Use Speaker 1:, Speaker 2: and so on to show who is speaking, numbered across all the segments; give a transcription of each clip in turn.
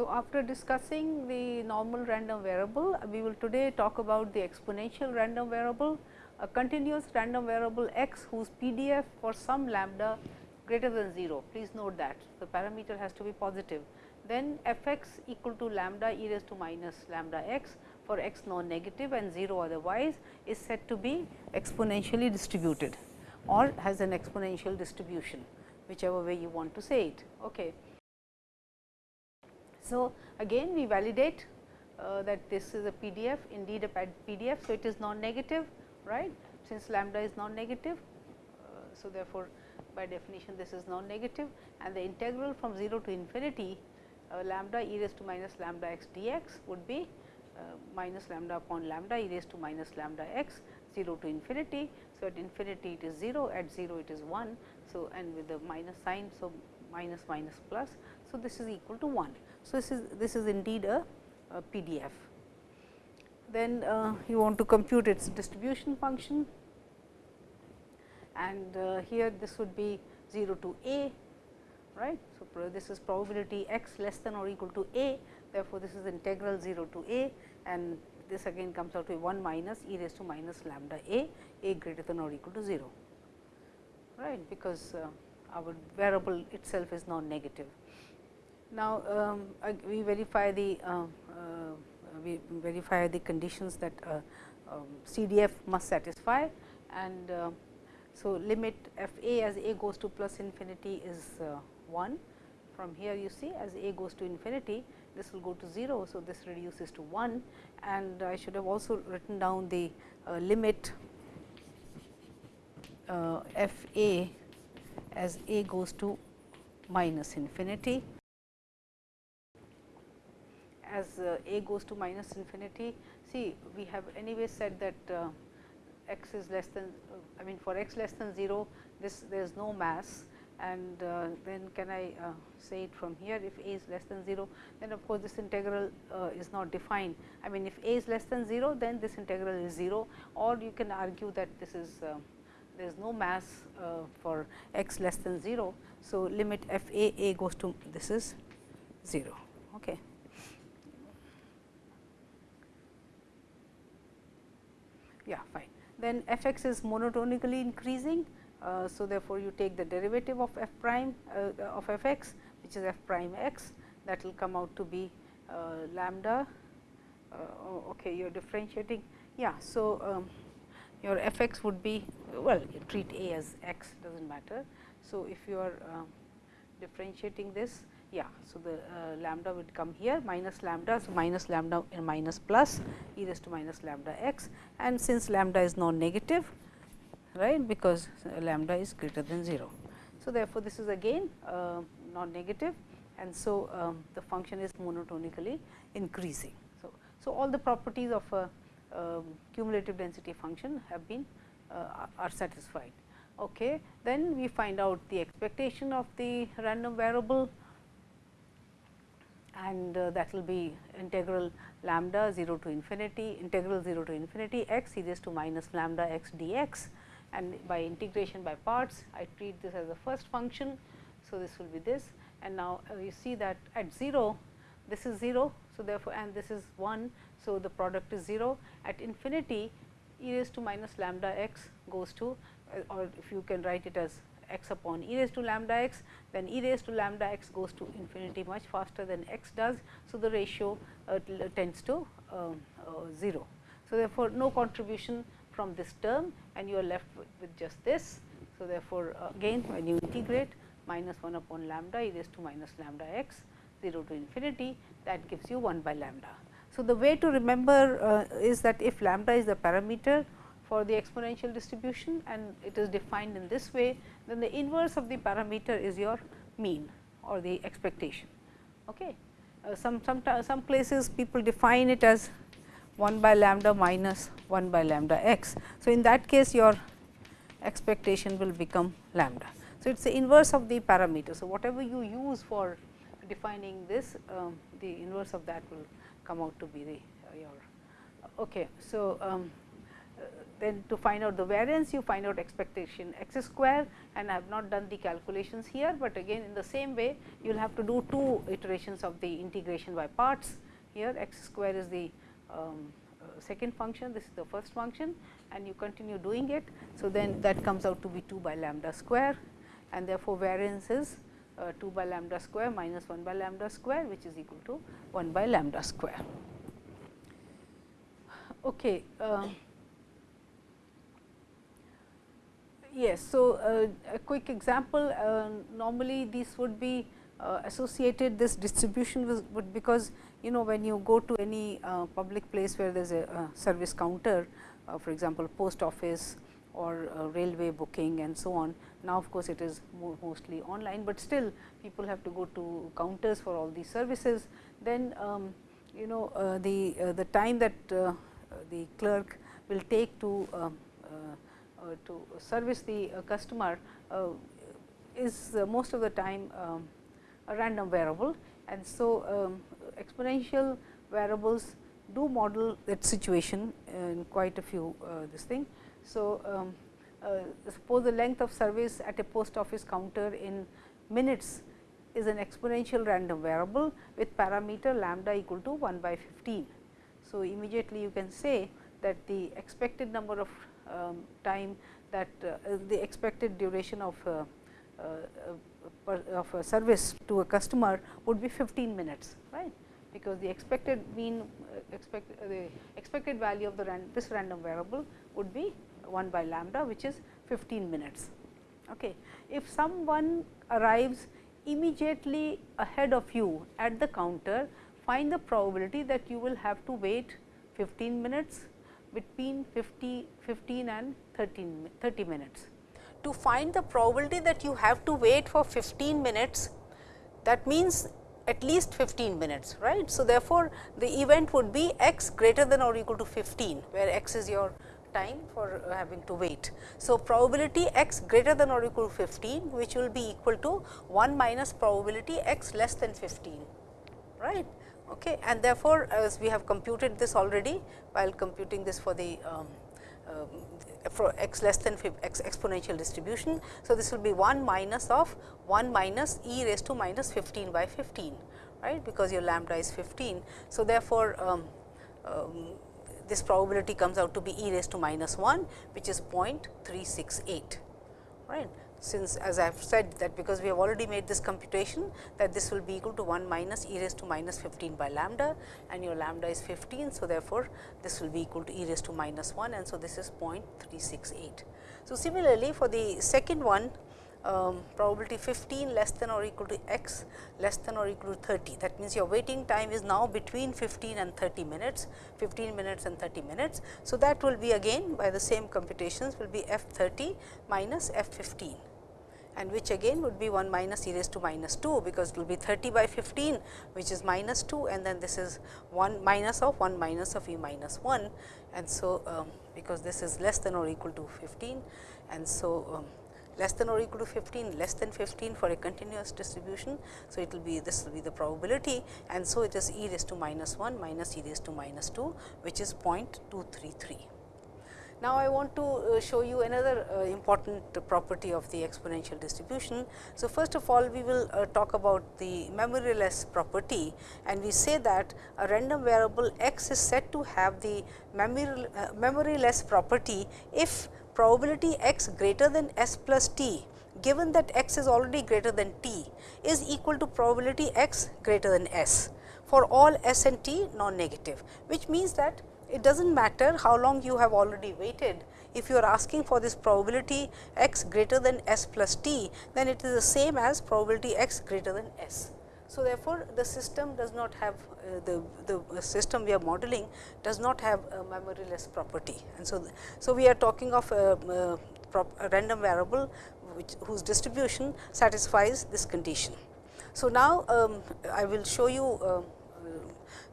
Speaker 1: So, after discussing the normal random variable, we will today talk about the exponential random variable, a continuous random variable x whose PDF for some lambda greater than 0. Please note that the parameter has to be positive. Then f x equal to lambda e raised to minus lambda x for x non negative and 0 otherwise is said to be exponentially distributed or has an exponential distribution whichever way you want to say it. Okay. So, again we validate uh, that this is a PDF indeed a PDF. So, it is non-negative right since lambda is non-negative. Uh, so, therefore, by definition this is non-negative and the integral from 0 to infinity uh, lambda e raised to minus lambda x dx would be uh, minus lambda upon lambda e raised to minus lambda x 0 to infinity. So, at infinity it is 0 at 0 it is 1. So, and with the minus sign. So, minus minus plus. So, this is equal to 1. So, this is this is indeed a, a PDF. Then uh, you want to compute its distribution function and uh, here this would be 0 to a right. So, this is probability x less than or equal to a therefore, this is integral 0 to a and this again comes out to be 1 minus e raised to minus lambda a, a greater than or equal to 0 right because uh, our variable itself is non negative. Now, um, we verify the uh, uh, we verify the conditions that uh, um, CDF must satisfy and uh, so limit f a as a goes to plus infinity is uh, 1. From here you see as a goes to infinity this will go to 0. So, this reduces to 1 and I should have also written down the limit f a as a goes to minus infinity as uh, a goes to minus infinity. See we have anyway said that uh, x is less than I mean for x less than 0 this there is no mass and uh, then can I uh, say it from here if a is less than 0 then of course, this integral uh, is not defined. I mean if a is less than 0 then this integral is 0 or you can argue that this is uh, there is no mass for x less than 0. So, limit f a a goes to this is 0. Okay. Yeah fine. Then f x is monotonically increasing. Uh, so, therefore, you take the derivative of f prime uh, of f x which is f prime x that will come out to be uh, lambda. Uh, okay, you are differentiating. Yeah. So, um, your f x would be well treat a as x does not matter. So, if you are uh, differentiating this yeah. So, the uh, lambda would come here minus lambda. So, minus lambda and minus plus e raised to minus lambda x and since lambda is non negative right because uh, lambda is greater than 0. So, therefore, this is again uh, non negative and so um, the function is monotonically increasing. So, so all the properties of a um, cumulative density function have been uh, are satisfied. Okay. Then we find out the expectation of the random variable and uh, that will be integral lambda 0 to infinity integral 0 to infinity x e raised to minus lambda x dx and by integration by parts I treat this as the first function. So, this will be this and now uh, you see that at 0 this is 0. So, therefore, and this is 1. So, the product is 0 at infinity e raised to minus lambda x goes to uh, or if you can write it as x upon e raised to lambda x, then e raised to lambda x goes to infinity much faster than x does. So, the ratio uh, tends to um, uh, 0. So, therefore, no contribution from this term and you are left with, with just this. So, therefore, uh, again when you integrate minus 1 upon lambda e raised to minus lambda x 0 to infinity that gives you 1 by lambda. So, the way to remember uh, is that if lambda is the parameter for the exponential distribution and it is defined in this way, then the inverse of the parameter is your mean or the expectation. Okay. Uh, some, some, some places people define it as 1 by lambda minus 1 by lambda x. So, in that case your expectation will become lambda. So, it is the inverse of the parameter. So, whatever you use for defining this, um, the inverse of that will come out to be the uh, your. Okay. So, um, then to find out the variance you find out expectation x square and I have not done the calculations here, but again in the same way you will have to do two iterations of the integration by parts. Here x square is the um, uh, second function, this is the first function and you continue doing it. So, then that comes out to be 2 by lambda square and therefore, variance is uh, 2 by lambda square minus 1 by lambda square which is equal to 1 by lambda square. Okay. Uh, Yes. So, uh, a quick example uh, normally these would be uh, associated this distribution would because you know when you go to any uh, public place where there is a, service counter uh, for example, post office or uh, railway booking and so on. Now, of course, it is mostly online, but still people have to go to counters for all these services. Then um, you know the the time that the clerk will take to um, to service the uh, customer uh, is most of the time um, a random variable. And so, um, exponential variables do model that situation in quite a few this thing. So, um, uh, suppose the length of service at a post office counter in minutes is an exponential random variable with parameter lambda equal to 1 by 15. So, immediately you can say that the expected number of time that uh, the expected duration of uh, uh, of a service to a customer would be 15 minutes, right? Because the expected mean expect the expected value of the ran this random variable would be 1 by lambda, which is 15 minutes. Okay. If someone arrives immediately ahead of you at the counter, find the probability that you will have to wait 15 minutes between 50, 15 and 13, 30 minutes. To find the probability that you have to wait for 15 minutes, that means at least 15 minutes, right. So, therefore, the event would be x greater than or equal to 15, where x is your time for uh, having to wait. So, probability x greater than or equal to 15, which will be equal to 1 minus probability x less than 15, right okay. and therefore, as we have computed this already while computing this for the um, uh, for x less than x exponential distribution. So, this will be 1 minus of 1 minus e raised to minus 15 by 15 right because your lambda is 15. So, therefore, um, um, this probability comes out to be e raised to minus 1 which is 0.368 right since as I have said that because we have already made this computation that this will be equal to 1 minus e raised to minus 15 by lambda and your lambda is 15. So, therefore, this will be equal to e raised to minus 1 and so this is 0.368. So, similarly, for the second one um, probability 15 less than or equal to x less than or equal to 30. That means, your waiting time is now between 15 and 30 minutes, 15 minutes and 30 minutes. So, that will be again by the same computations will be f 30 minus f 15 and which again would be 1 minus e raised to minus 2, because it will be 30 by 15 which is minus 2 and then this is 1 minus of 1 minus of e minus 1. And so, um, because this is less than or equal to 15 and so, um, less than or equal to 15, less than 15 for a continuous distribution. So, it will be this will be the probability and so it is e raised to minus 1 minus e raised to minus 2 which is 0.233. Now, I want to uh, show you another uh, important property of the exponential distribution. So, first of all we will uh, talk about the memoryless property and we say that a random variable x is said to have the memory, memoryless property if probability x greater than s plus t given that x is already greater than t is equal to probability x greater than s for all s and t non-negative, which means that it does not matter how long you have already waited. If you are asking for this probability x greater than s plus t, then it is the same as probability x greater than s. So, therefore, the system does not have uh, the, the system we are modeling does not have a memoryless property. And so, so we are talking of a, a, a random variable which whose distribution satisfies this condition. So, now um, I will show you uh,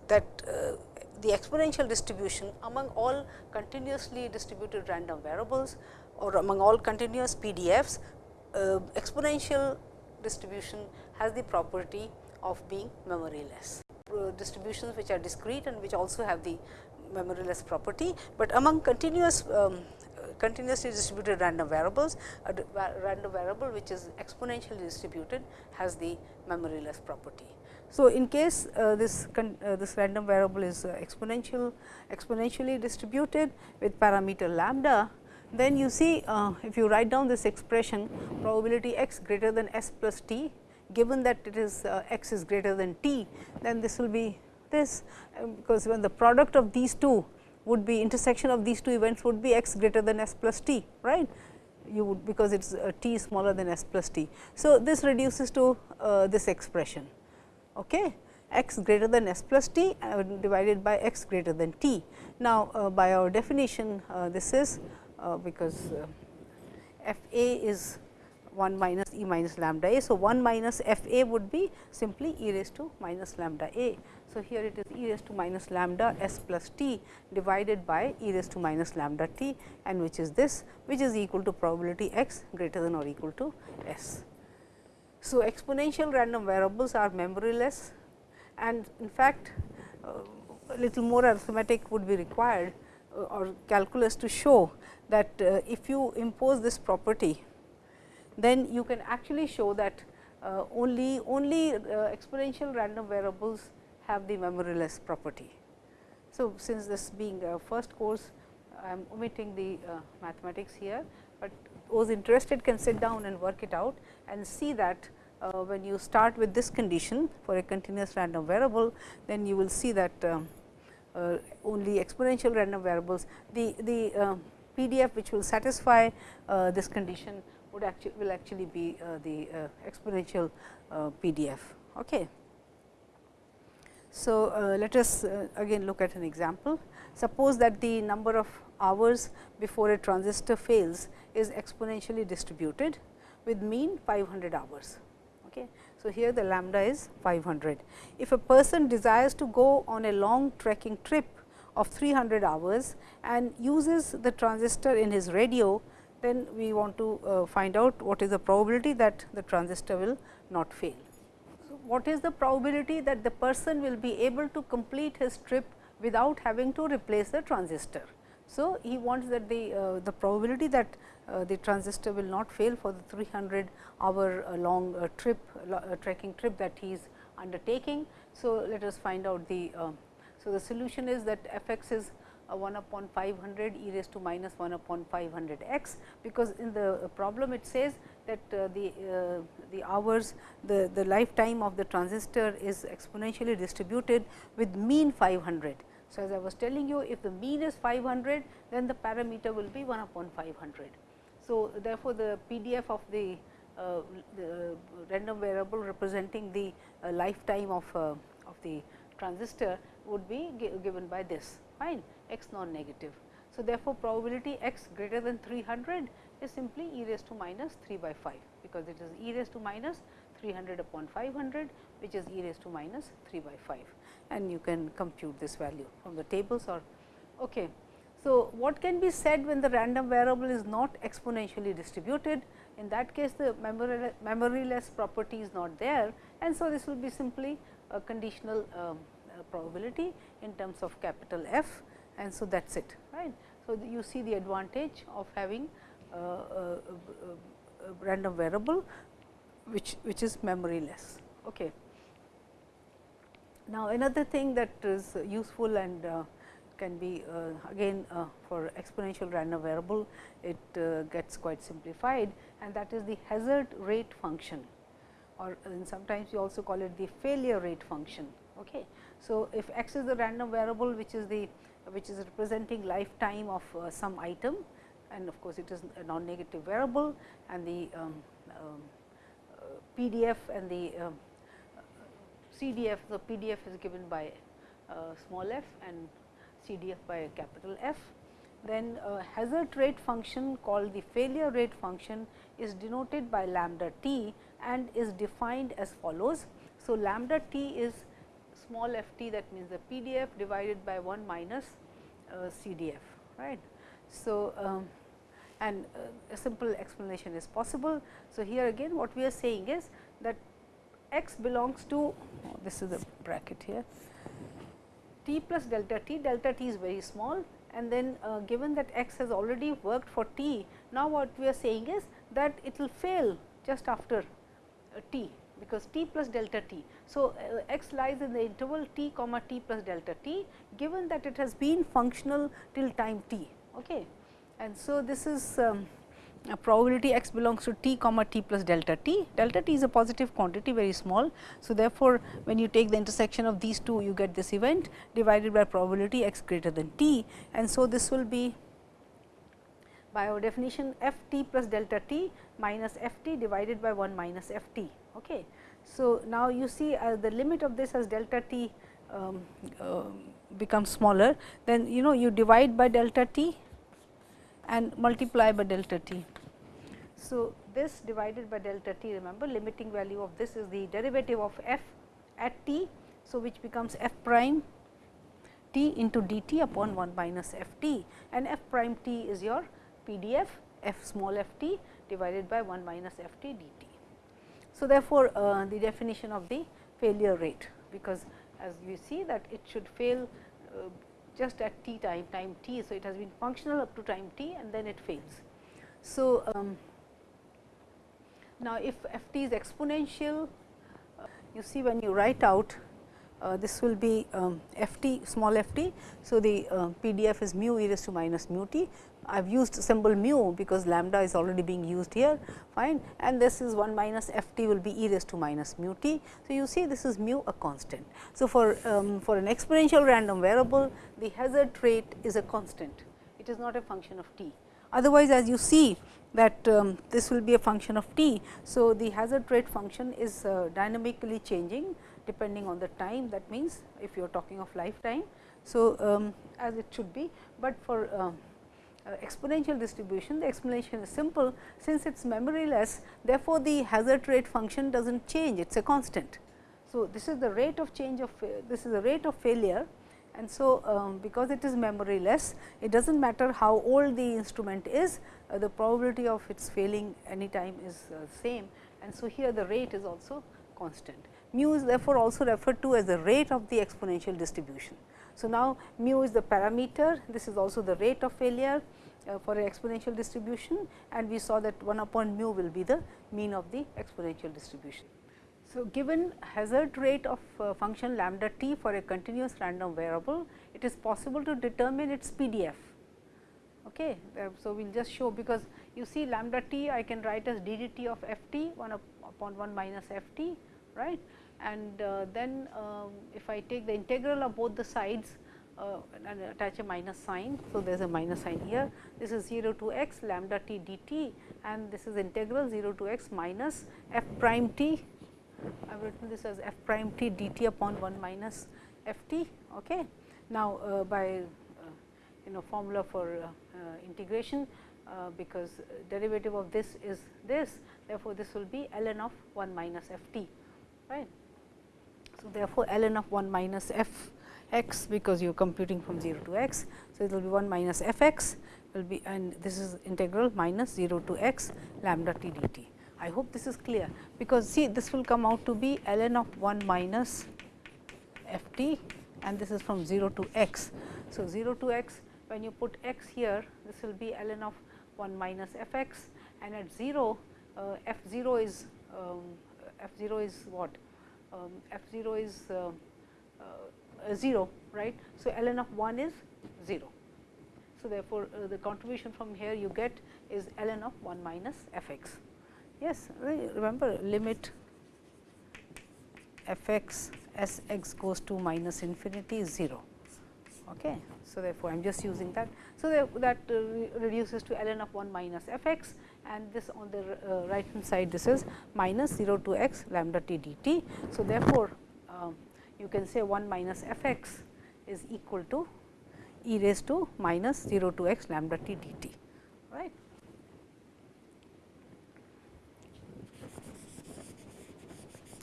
Speaker 1: that uh, the exponential distribution among all continuously distributed random variables or among all continuous PDFs, uh, exponential distribution has the property of being memoryless. Uh, distributions which are discrete and which also have the memoryless property, but among continuous um, continuously distributed random variables, a random variable which is exponentially distributed has the memoryless property. So, in case uh, this uh, this random variable is uh, exponential exponentially distributed with parameter lambda, then you see uh, if you write down this expression probability x greater than s plus t given that it is uh, x is greater than t, then this will be this um, because when the product of these two would be intersection of these two events would be x greater than s plus t right you would because it is uh, t smaller than s plus t. So, this reduces to this expression okay, x greater than s plus t uh, divided by x greater than t. Now, uh, by our definition uh, this is uh, because uh, f a is 1 minus e minus lambda a. So, 1 minus f a would be simply e raised to minus lambda a. So, here it is e raised to minus lambda s plus t divided by e raised to minus lambda t and which is this which is equal to probability x greater than or equal to s. So, exponential random variables are memoryless and in fact, uh, a little more arithmetic would be required uh, or calculus to show that uh, if you impose this property, then you can actually show that only only exponential random variables have the memoryless property. So, since this being a first course, I am omitting the mathematics here, but those interested can sit down and work it out and see that uh, when you start with this condition for a continuous random variable, then you will see that uh, uh, only exponential random variables, the, the uh, PDF which will satisfy uh, this condition would actually will actually be uh, the exponential PDF. Okay. So, let us again look at an example. Suppose that the number of hours before a transistor fails is exponentially distributed with mean 500 hours. Okay. So, here the lambda is 500. If a person desires to go on a long trekking trip of 300 hours and uses the transistor in his radio, then we want to uh, find out what is the probability that the transistor will not fail. So, what is the probability that the person will be able to complete his trip without having to replace the transistor? So, he wants that the, uh, the probability that the transistor will not fail for the 300 hour uh, long uh, trip uh, trekking trip that he is undertaking. So, let us find out the um, so the solution is that f x is 1 upon 500 e raised to minus 1 upon 500 x, because in the problem it says that uh, the uh, the hours the the lifetime of the transistor is exponentially distributed with mean 500. So, as I was telling you if the mean is 500 then the parameter will be 1 upon 500. So, therefore, the PDF of the, uh, the random variable representing the uh, lifetime of, uh, of the transistor would be given by this fine x non negative. So, therefore, probability x greater than 300 is simply e raised to minus 3 by 5, because it is e raised to minus 300 upon 500, which is e raised to minus 3 by 5 and you can compute this value from the tables or okay. So, what can be said when the random variable is not exponentially distributed? In that case, the memory, memoryless property is not there and so this will be simply a conditional um, uh, probability in terms of capital F and so that is it right. So, you see the advantage of having a, a, a random variable which, which is memoryless. Okay. Now, another thing that is useful and uh, can be uh, again uh, for exponential random variable, it uh, gets quite simplified and that is the hazard rate function or sometimes we also call it the failure rate function. Okay. So, if x is the random variable which is the which is representing lifetime of some item and of course, it is a non negative variable and the um, um, PDF and the um, CDF, the PDF is given by uh, small f and CDF by a capital F. Then a hazard rate function called the failure rate function is denoted by lambda t and is defined as follows. So, lambda t is small f t that means the PDF divided by 1 minus uh, CDF right. So, um, and uh, a simple explanation is possible. So, here again what we are saying is that x belongs to oh, this is the bracket here t plus delta t, delta t is very small and then uh, given that x has already worked for t, now what we are saying is that it will fail just after uh, t because t plus delta t. So, uh, x lies in the interval t comma t plus delta t given that it has been functional till time t. Okay. And so, this is um, probability x belongs to t comma t plus delta t. Delta t is a positive quantity very small. So, therefore, when you take the intersection of these two you get this event divided by probability x greater than t and so this will be by our definition f t plus delta t minus f t divided by 1 minus f t. Okay. So, now you see uh, the limit of this as delta t um, uh, becomes smaller then you know you divide by delta t and multiply by delta t. So, this divided by delta t remember limiting value of this is the derivative of f at t. So, which becomes f prime t into d t upon 1 minus f t and f prime t is your PDF f small f t divided by 1 minus f t d t. So, therefore, uh, the definition of the failure rate because as you see that it should fail uh, just at t time time t. So, it has been functional up to time t and then it fails. So, um, now if f t is exponential, uh, you see when you write out uh, this will be um, f t small f t. So, the uh, PDF is mu e raised to minus mu t. I have used symbol mu because lambda is already being used here fine and this is 1 minus f t will be e raised to minus mu t. So, you see this is mu a constant. So, for, um, for an exponential random variable the hazard rate is a constant it is not a function of t. Otherwise, as you see that um, this will be a function of t. So, the hazard rate function is uh, dynamically changing depending on the time that means, if you are talking of lifetime. So, um, as it should be, but for uh, uh, exponential distribution, the explanation is simple since it is memoryless therefore, the hazard rate function does not change it is a constant. So, this is the rate of change of this is the rate of failure and so, um, because it is memoryless it does not matter how old the instrument is uh, the probability of its failing any time is uh, same and so here the rate is also constant mu is therefore, also referred to as the rate of the exponential distribution. So, now mu is the parameter, this is also the rate of failure uh, for an exponential distribution and we saw that 1 upon mu will be the mean of the exponential distribution. So, given hazard rate of uh, function lambda t for a continuous random variable, it is possible to determine its PDF. Okay. Uh, so, we will just show because you see lambda t I can write as d d t of f t 1 upon 1 minus f t right and uh, then um, if I take the integral of both the sides uh, and attach a minus sign. So, there is a minus sign here this is 0 to x lambda t dt and this is integral 0 to x minus f prime t I have written this as f prime t dt upon 1 minus f t. Okay. Now, uh, by uh, you know formula for uh, uh, integration because derivative of this is this therefore, this will be ln of 1 minus f t right. So, therefore, ln of 1 minus f x because you are computing from 0 to x. So, it will be 1 minus f x will be and this is integral minus 0 to x lambda t dt. I hope this is clear because see this will come out to be ln of 1 minus f t and this is from 0 to x. So, 0 to x when you put x here this will be ln of 1 minus f x and at 0 uh, f 0 is um, f 0 is what um, f 0 is uh, uh, 0 right. So, ln of 1 is 0. So, therefore, uh, the contribution from here you get is ln of 1 minus f x. Yes, remember limit f x s x goes to minus infinity is 0. Okay. So, therefore, I am just using that. So, that uh, reduces to ln of 1 minus f x and this on the uh, right hand side this is minus 0 to x lambda t dt. So, therefore, uh, you can say 1 minus f x is equal to e raised to minus 0 to x lambda t dt right.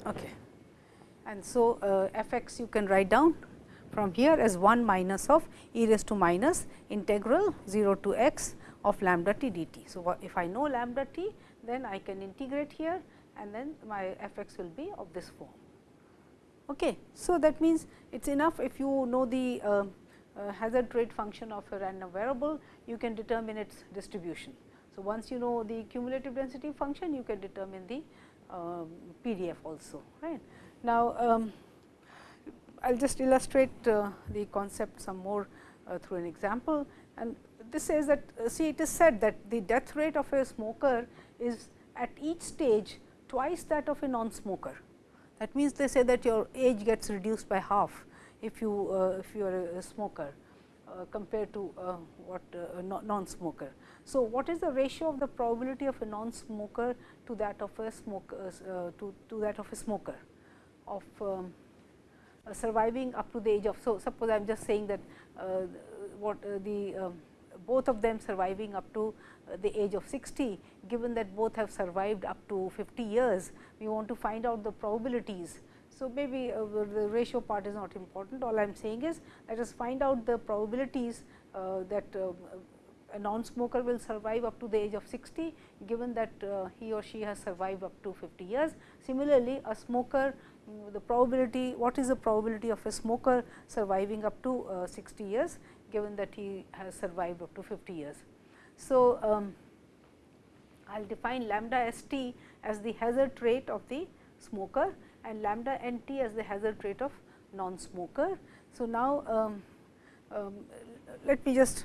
Speaker 1: Okay. And so, uh, f x you can write down from here as 1 minus of e raised to minus integral 0 to x of lambda t dt. So, if I know lambda t then I can integrate here and then my f x will be of this form. Okay. So, that means it is enough if you know the uh, uh, hazard rate function of a random variable, you can determine its distribution. So, once you know the cumulative density function, you can determine the PDF also. Right. Now, um, I will just illustrate uh, the concept some more uh, through an example and this says that uh, see it is said that the death rate of a smoker is at each stage twice that of a non-smoker. That means, they say that your age gets reduced by half if you if you are a smoker compared to uh, what uh, non-smoker. So, what is the ratio of the probability of a non-smoker to that of a smoker uh, to, to that of a smoker of um, uh, surviving up to the age of. So, suppose I am just saying that what the um, both of them surviving up to the age of 60, given that both have survived up to 50 years, we want to find out the probabilities. So, maybe uh, the ratio part is not important, all I am saying is let us find out the probabilities uh, that uh, a non-smoker will survive up to the age of 60, given that uh, he or she has survived up to 50 years. Similarly, a smoker the probability what is the probability of a smoker surviving up to uh, 60 years given that he has survived up to 50 years. So, um, I will define lambda s t as the hazard rate of the smoker and lambda n t as the hazard rate of non-smoker. So, now um, um, let me just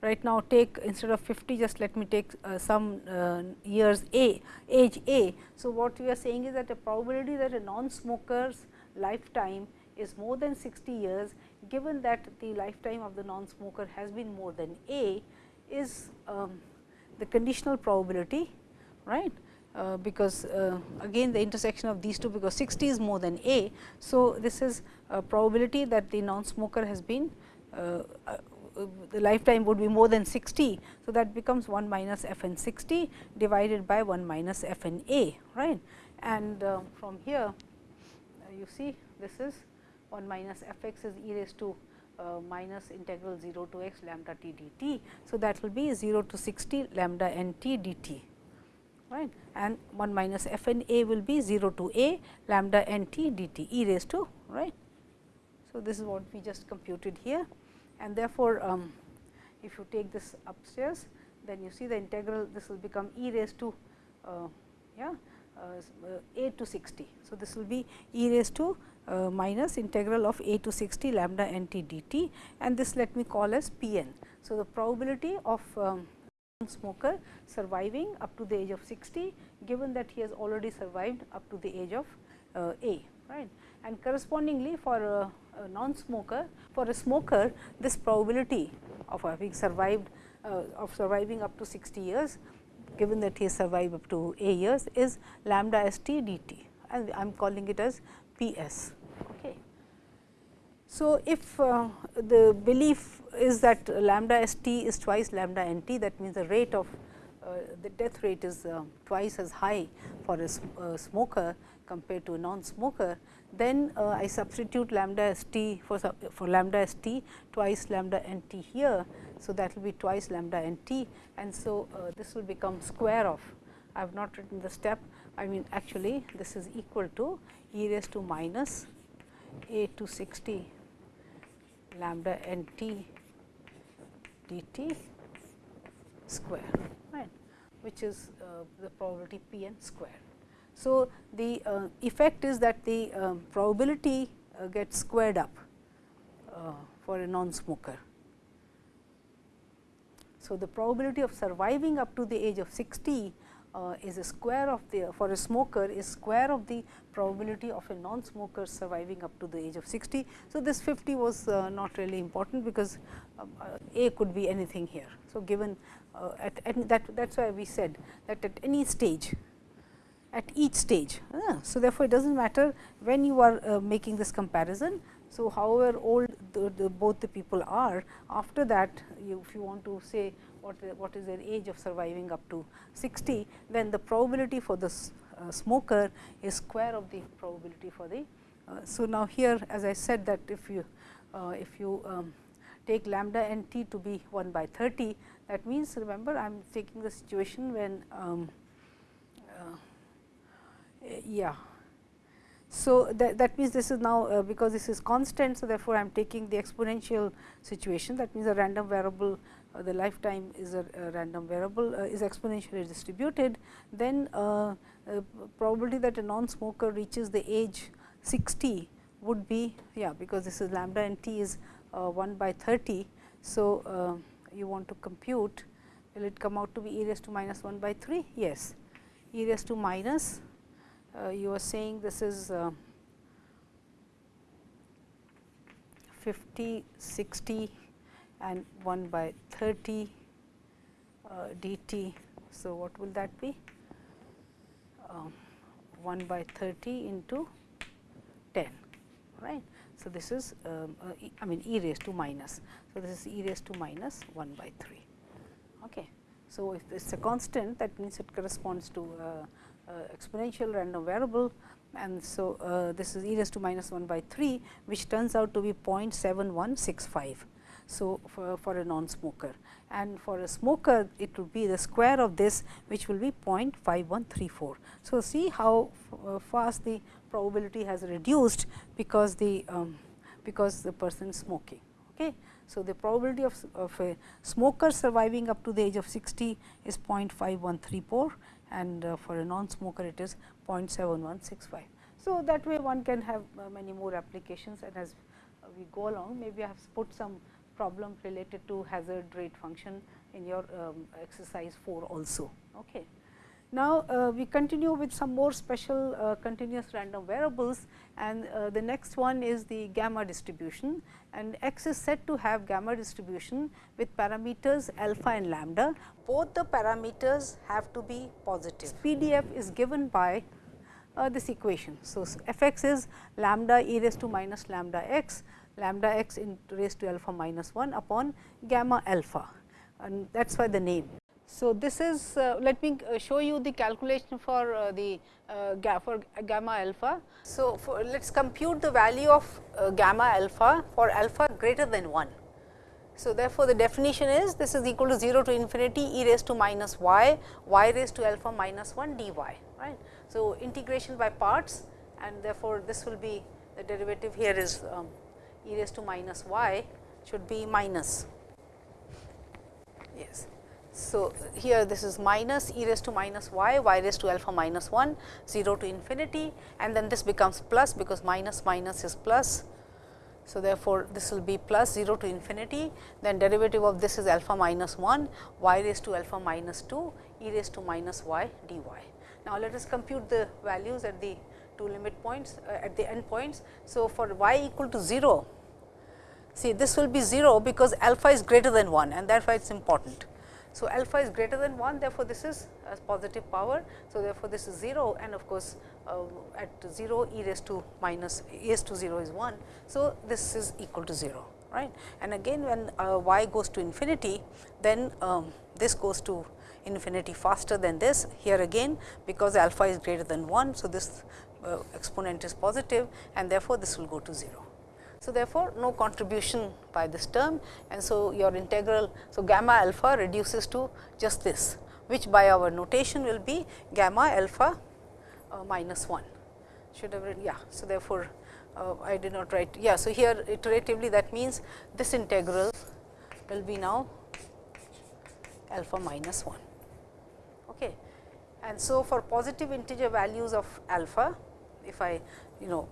Speaker 1: right now take instead of 50 just let me take uh, some uh, years a age a. So, what we are saying is that the probability that a non-smoker's lifetime is more than 60 years given that the lifetime of the non-smoker has been more than a is um, the conditional probability right because uh, again the intersection of these two because 60 is more than a. So, this is a probability that the non-smoker has been uh, uh the lifetime would be more than 60. So, that becomes 1 minus f n 60 divided by 1 minus f n a right and uh, from here uh, you see this is 1 minus f x is e raised to uh, minus integral 0 to x lambda t dt. So, that will be 0 to 60 lambda n t dt right and 1 minus f n a will be 0 to a lambda n t dt e raised to right. So, this is what we just computed here and therefore, um, if you take this upstairs then you see the integral this will become e raised to uh, yeah, uh, a to 60. So, this will be e raised to uh, minus integral of a to 60 lambda n t dt and this let me call as p n. So, the probability of um, smoker surviving up to the age of 60 given that he has already survived up to the age of uh, a right and correspondingly for a, a non smoker for a smoker this probability of having survived uh, of surviving up to 60 years given that he has survived up to a years is lambda s t dt and I am calling it as P s. Okay. So, if uh, the belief is that lambda s t is twice lambda n t. That means the rate of uh, the death rate is uh, twice as high for a smoker compared to a non-smoker, then uh, I substitute lambda s t for, for lambda s t twice lambda n t here. So, that will be twice lambda n t. And so this will become square of I have not written the step. I mean actually this is equal to e raised to minus a to 60 lambda n t d t square right which is uh, the probability p n square. So, the uh, effect is that the um, probability uh, gets squared up uh, for a non-smoker. So, the probability of surviving up to the age of 60 uh, is a square of the for a smoker is square of the probability of a non-smoker surviving up to the age of 60. So, this 50 was uh, not really important because um, uh, A could be anything here. So, given uh, at, at, that that is why we said that at any stage at each stage. so, therefore, it does not matter when you are uh, making this comparison. So, however old the, the both the people are after that you, if you want to say what, what is their age of surviving up to 60, then the probability for the uh, smoker is square of the probability for the. Uh, so, now here as I said that if you uh, if you um, take lambda n t to be 1 by 30 that means remember I am taking the situation when um, uh, yeah. So, that, that means this is now uh, because this is constant. So, therefore, I am taking the exponential situation that means a random variable the lifetime is a, a random variable uh, is exponentially distributed then uh, uh, probability that a non-smoker reaches the age 60 would be yeah because this is lambda and t is uh, 1 by 30. So, you want to compute will it come out to be e raised to minus 1 by 3 yes e raised to minus uh, you are saying this is uh, 50, 60 and 1 by 30 uh, dt. So, what will that be? Um, 1 by 30 into 10 right. So, this is um, uh, I mean e raised to minus. So, this is e raised to minus 1 by 3. Okay. So, if it is a constant that means it corresponds to uh, uh, exponential random variable and so uh, this is e raised to minus 1 by 3 which turns out to be 0.7165. So, for, for a non-smoker and for a smoker it will be the square of this which will be 0.5134. So, see how uh, fast the probability has reduced because the um, because the person is smoking. Okay. So, the probability of, of a smoker surviving up to the age of 60 is 0.5134 and uh, for a non-smoker it is 0.7165. So, that way one can have uh, many more applications and as we go along maybe I have put some problem related to hazard rate function in your um, exercise 4 also. Okay. Now, uh, we continue with some more special uh, continuous random variables and uh, the next one is the gamma distribution and x is said to have gamma distribution with parameters alpha and lambda. Both the parameters have to be positive. PDF is given by uh, this equation. So, f x is lambda e raised to minus lambda x, lambda x in raised to alpha minus 1 upon gamma alpha and that is why the name. So, this is uh, let me uh, show you the calculation for uh, the uh, for gamma alpha. So, let us compute the value of uh, gamma alpha for alpha greater than 1. So, therefore, the definition is this is equal to 0 to infinity e raised to minus y, y raised to alpha minus 1 dy. right. So, integration by parts and therefore, this will be the derivative here is um, e raised to minus y should be minus. Yes. So, here this is minus e raised to minus y, y raised to alpha minus 1, 0 to infinity and then this becomes plus because minus minus is plus. So, therefore, this will be plus 0 to infinity, then derivative of this is alpha minus 1, y raised to alpha minus 2, e raised to minus y dy. Now, let us compute the values at the two limit points uh, at the end points. So, for y equal to 0, see this will be 0 because alpha is greater than 1 and therefore, it is important. So, alpha is greater than 1 therefore, this is a positive power. So, therefore, this is 0 and of course, uh, at 0 e raised to minus e raised to 0 is 1. So, this is equal to 0 right and again when uh, y goes to infinity then um, this goes to infinity faster than this here again because alpha is greater than 1. So, this uh, exponent is positive and therefore, this will go to 0. So, therefore, no contribution by this term and so your integral. So, gamma alpha reduces to just this which by our notation will be gamma alpha uh, minus 1 should have written yeah. So, therefore, uh, I did not write yeah. So, here iteratively that means this integral will be now alpha minus 1. Okay. And so, for positive integer values of alpha if I you know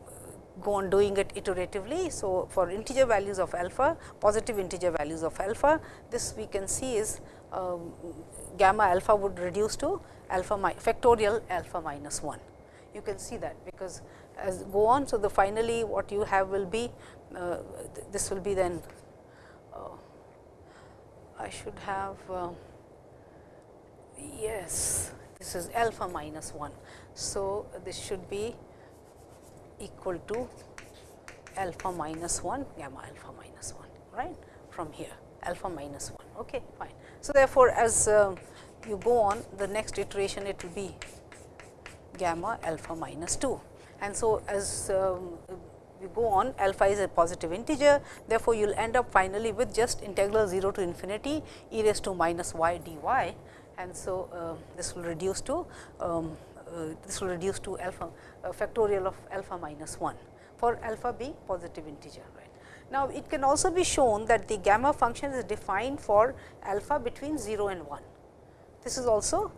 Speaker 1: go on doing it iteratively. So, for integer values of alpha, positive integer values of alpha, this we can see is um, gamma alpha would reduce to alpha factorial alpha minus 1. You can see that because as go on. So, the finally what you have will be uh, th this will be then uh, I should have uh, yes this is alpha minus 1. So, this should be equal to alpha minus 1 gamma alpha minus 1 right? From here alpha minus 1 okay fine. So, therefore, as uh, you go on the next iteration it will be gamma alpha minus 2 and so as um, you go on alpha is a positive integer. Therefore, you will end up finally with just integral 0 to infinity e raised to minus y dy. And so uh, this will reduce to um, this will reduce to alpha factorial of alpha minus 1 for alpha being positive integer. Right. Now, it can also be shown that the gamma function is defined for alpha between 0 and 1. This is also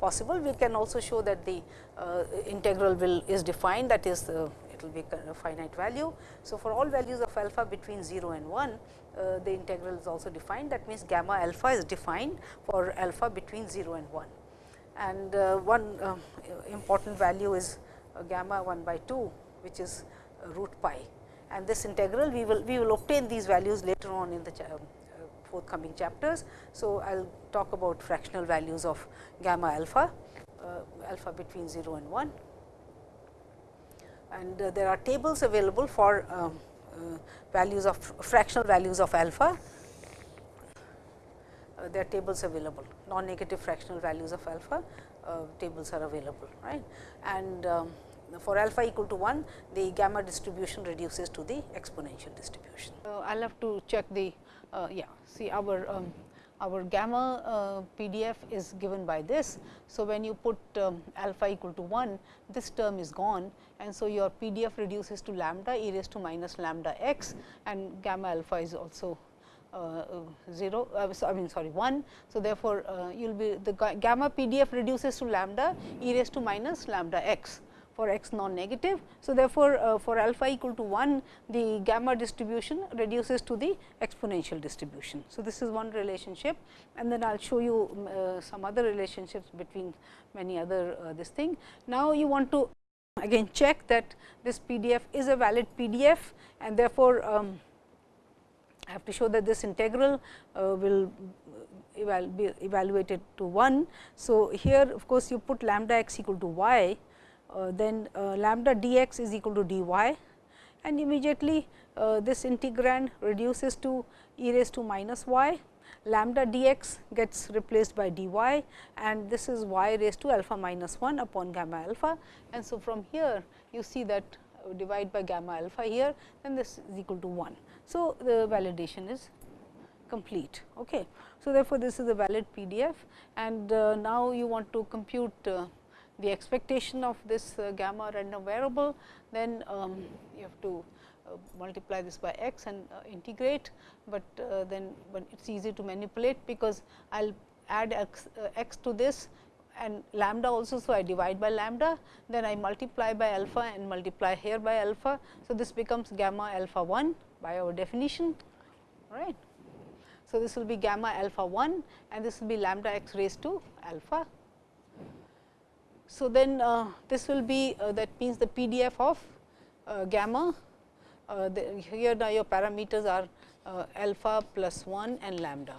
Speaker 1: possible. We can also show that the uh, integral will is defined that is uh, it will be a finite value. So, for all values of alpha between 0 and 1, uh, the integral is also defined that means gamma alpha is defined for alpha between 0 and 1. And uh, one uh, important value is gamma 1 by 2 which is root pi and this integral we will we will obtain these values later on in the forthcoming chapters. So, I will talk about fractional values of gamma alpha, uh, alpha between 0 and 1. And uh, there are tables available for um, uh, values of fractional values of alpha. Uh, there are tables available, non-negative fractional values of alpha uh, tables are available, right. And um, for alpha equal to 1, the gamma distribution reduces to the exponential distribution. Uh, I will have to check the uh, yeah, see our um, our gamma uh, PDF is given by this. So, when you put um, alpha equal to 1, this term is gone and so your PDF reduces to lambda e raised to minus lambda x and gamma alpha is also uh, 0 uh, so I mean sorry 1. So, therefore, uh, you will be the gamma PDF reduces to lambda e raised to minus lambda x for x non-negative. So, therefore, uh, for alpha equal to 1 the gamma distribution reduces to the exponential distribution. So, this is one relationship and then I will show you um, uh, some other relationships between many other uh, this thing. Now, you want to again check that this PDF is a valid PDF and therefore, um, I have to show that this integral uh, will eval be evaluated to 1. So, here of course, you put lambda x equal to y uh, then uh, lambda dx is equal to dy and immediately uh, this integrand reduces to e raised to minus y lambda dx gets replaced by dy and this is y raised to alpha minus 1 upon gamma alpha. And so, from here you see that divide by gamma alpha here then this is equal to 1. So, the validation is complete. Okay. So, therefore, this is a valid PDF and uh, now you want to compute uh, the expectation of this uh, gamma random variable, then um, you have to uh, multiply this by x and uh, integrate, but uh, then but it is easy to manipulate because I will add x, x to this and lambda also. So, I divide by lambda, then I multiply by alpha and multiply here by alpha. So, this becomes gamma alpha 1 by our definition, right. So, this will be gamma alpha 1 and this will be lambda x raised to alpha so, then uh, this will be uh, that means the PDF of uh, gamma uh, the, here now your parameters are uh, alpha plus 1 and lambda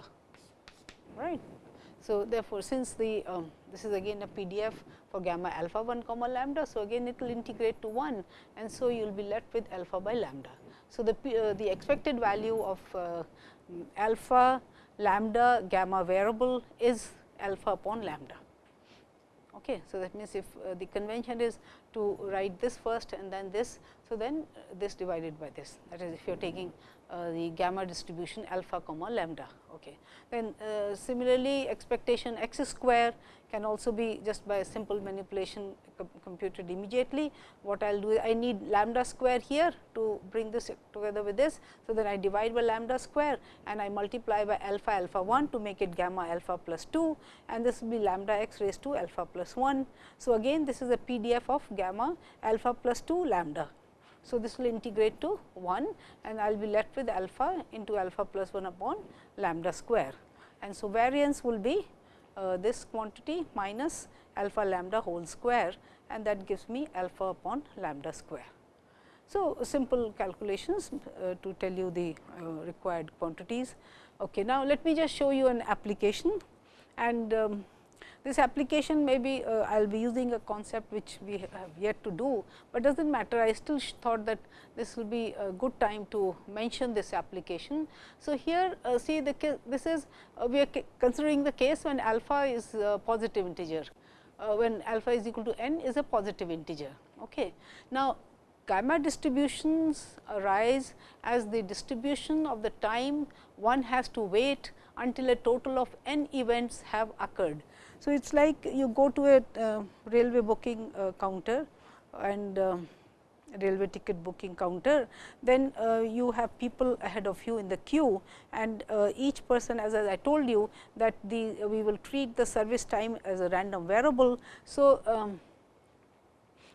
Speaker 1: right. So, therefore, since the um, this is again a PDF for gamma alpha 1 comma lambda. So, again it will integrate to 1 and so you will be left with alpha by lambda. So, the, uh, the expected value of alpha lambda gamma variable is alpha upon lambda. Okay. So, that means, if uh, the convention is to write this first and then this. So, then uh, this divided by this that is if you are taking uh, the gamma distribution alpha comma lambda. Okay. Then uh, similarly, expectation x square can also be just by a simple manipulation computed immediately. What I will do is I need lambda square here to bring this together with this. So, then I divide by lambda square and I multiply by alpha alpha 1 to make it gamma alpha plus 2 and this will be lambda x raised to alpha plus 1. So, again this is a PDF of gamma alpha plus 2 lambda so, this will integrate to 1 and I will be left with alpha into alpha plus 1 upon lambda square. And so, variance will be uh, this quantity minus alpha lambda whole square and that gives me alpha upon lambda square. So, simple calculations uh, to tell you the uh, required quantities. Okay, now, let me just show you an application and um, this application may be uh, I will be using a concept which we have yet to do, but does not matter I still thought that this will be a good time to mention this application. So, here uh, see the case, this is uh, we are considering the case when alpha is a positive integer, uh, when alpha is equal to n is a positive integer. Okay. Now, gamma distributions arise as the distribution of the time one has to wait until a total of n events have occurred. So, it is like you go to a uh, railway booking uh, counter and uh, railway ticket booking counter, then uh, you have people ahead of you in the queue and uh, each person as I told you that the we will treat the service time as a random variable. So, um,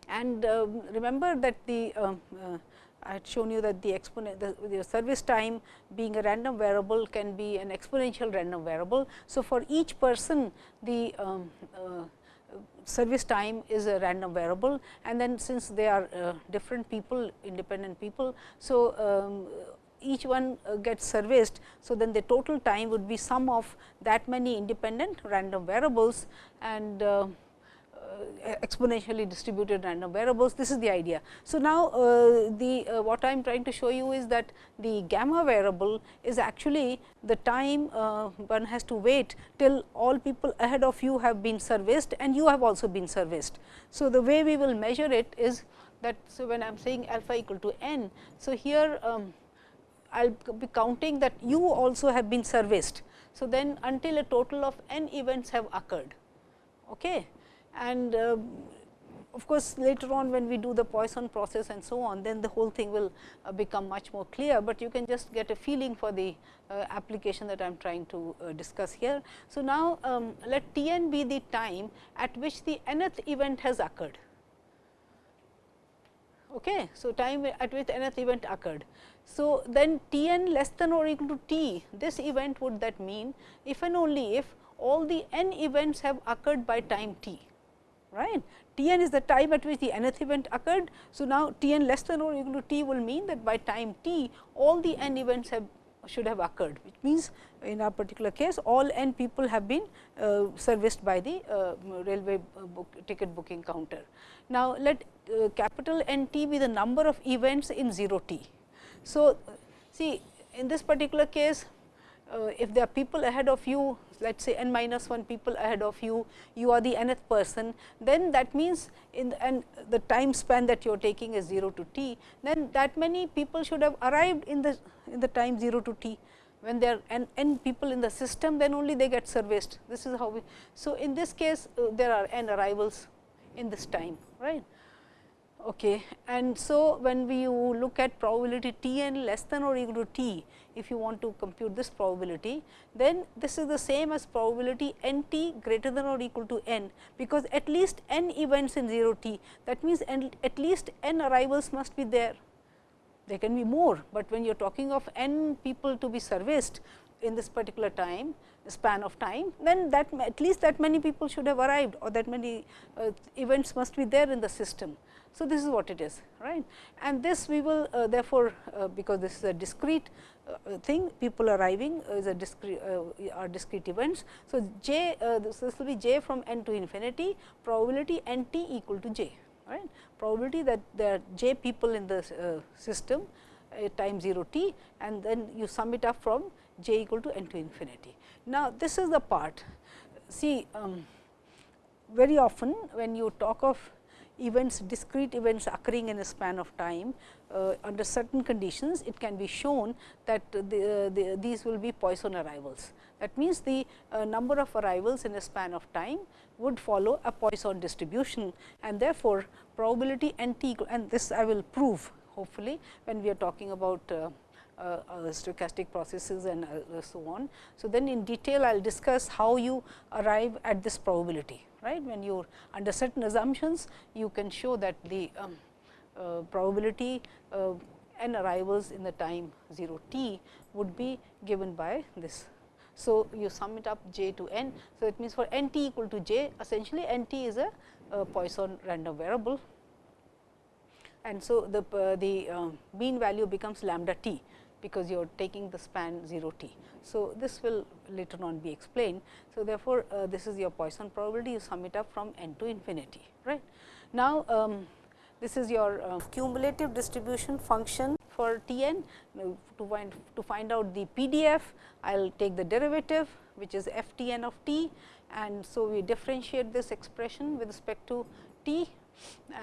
Speaker 1: and um, remember that the um, uh, I had shown you that the exponent the, the, service time being a random variable can be an exponential random variable. So, for each person the um, uh, service time is a random variable and then since they are uh, different people independent people. So, um, each one uh, gets serviced. So, then the total time would be sum of that many independent random variables and uh, exponentially distributed random variables. This is the idea. So, now uh, the uh, what I am trying to show you is that the gamma variable is actually the time uh, one has to wait till all people ahead of you have been serviced and you have also been serviced. So, the way we will measure it is that so when I am saying alpha equal to n. So, here um, I will be counting that you also have been serviced. So, then until a total of n events have occurred. Okay and uh, of course, later on when we do the Poisson process and so on, then the whole thing will uh, become much more clear, but you can just get a feeling for the uh, application that I am trying to uh, discuss here. So, now um, let T n be the time at which the nth event has occurred. Okay. So, time at which nth event occurred. So, then T n less than or equal to T, this event would that mean if and only if all the n events have occurred by time t right. T n is the time at which the nth event occurred. So, now T n less than or equal to T will mean that by time t all the n events have should have occurred, which means in our particular case all n people have been uh, serviced by the uh, railway book, ticket booking counter. Now, let uh, capital N t be the number of events in 0 t. So, see in this particular case uh, if there are people ahead of you let us say n minus 1 people ahead of you, you are the nth person, then that means in the, and the time span that you are taking is 0 to t, then that many people should have arrived in the in the time 0 to t. When there are n, n people in the system, then only they get serviced. This is how we. So, in this case, uh, there are n arrivals in this time, right. Okay. And so, when we look at probability T n less than or equal to T, if you want to compute this probability, then this is the same as probability n t greater than or equal to n, because at least n events in 0 t. That means, at least n arrivals must be there. There can be more, but when you are talking of n people to be serviced in this particular time, span of time, then that at least that many people should have arrived or that many uh, events must be there in the system. So, this is what it is right and this we will uh, therefore, uh, because this is a discrete thing people arriving is a discrete uh, are discrete events. So, j uh, this, this, will be j from n to infinity probability n t equal to j right probability that there are j people in the uh, system time 0 t and then you sum it up from j equal to n to infinity. Now, this is the part see um, very often when you talk of events discrete events occurring in a span of time uh, under certain conditions it can be shown that the, the, these will be Poisson arrivals. That means, the uh, number of arrivals in a span of time would follow a Poisson distribution and therefore, probability n t equal and this I will prove hopefully when we are talking about uh, uh, uh, stochastic processes and uh, so on. So, then in detail I will discuss how you arrive at this probability right. When you are under certain assumptions, you can show that the um, uh, probability uh, n arrivals in the time 0 t would be given by this. So, you sum it up j to n. So, it means for n t equal to j essentially n t is a, Poisson random variable and so the, uh, the uh, mean value becomes lambda t because you are taking the span 0 t. So, this will later on be explained. So, therefore, uh, this is your Poisson probability you sum it up from n to infinity. right. Now, um, this is your uh, cumulative distribution function for T n. To find to find out the PDF, I will take the derivative which is f t n of t and so we differentiate this expression with respect to t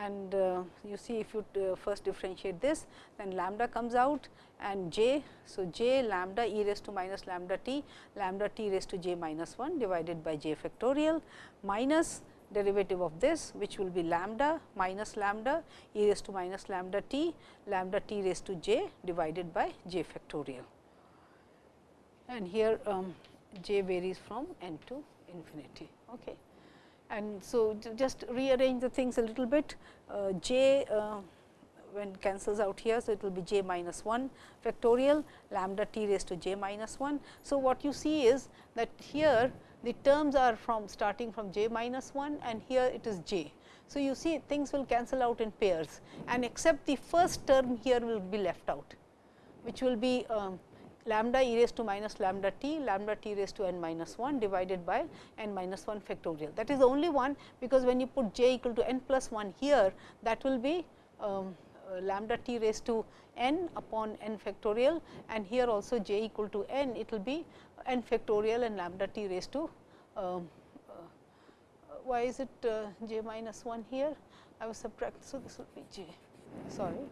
Speaker 1: and uh, you see if you uh, first differentiate this then lambda comes out and j. So, j lambda e raised to minus lambda t lambda t raised to j minus 1 divided by j factorial minus derivative of this which will be lambda minus lambda e raised to minus lambda t lambda t raised to j divided by j factorial. And here um, j varies from n to infinity. Okay. And so, just rearrange the things a little bit uh, j uh, when cancels out here. So, it will be j minus 1 factorial lambda t raised to j minus 1. So, what you see is that here the terms are from starting from j minus 1 and here it is j. So, you see things will cancel out in pairs and except the first term here will be left out, which will be um, lambda e raised to minus lambda t, lambda t raised to n minus 1 divided by n minus 1 factorial. That is the only one, because when you put j equal to n plus 1 here, that will be um, lambda t raised to n upon n factorial and here also j equal to n, it will be n factorial and lambda t raised to um, uh, why is it uh, j minus 1 here? I was subtract. So, this will be j sorry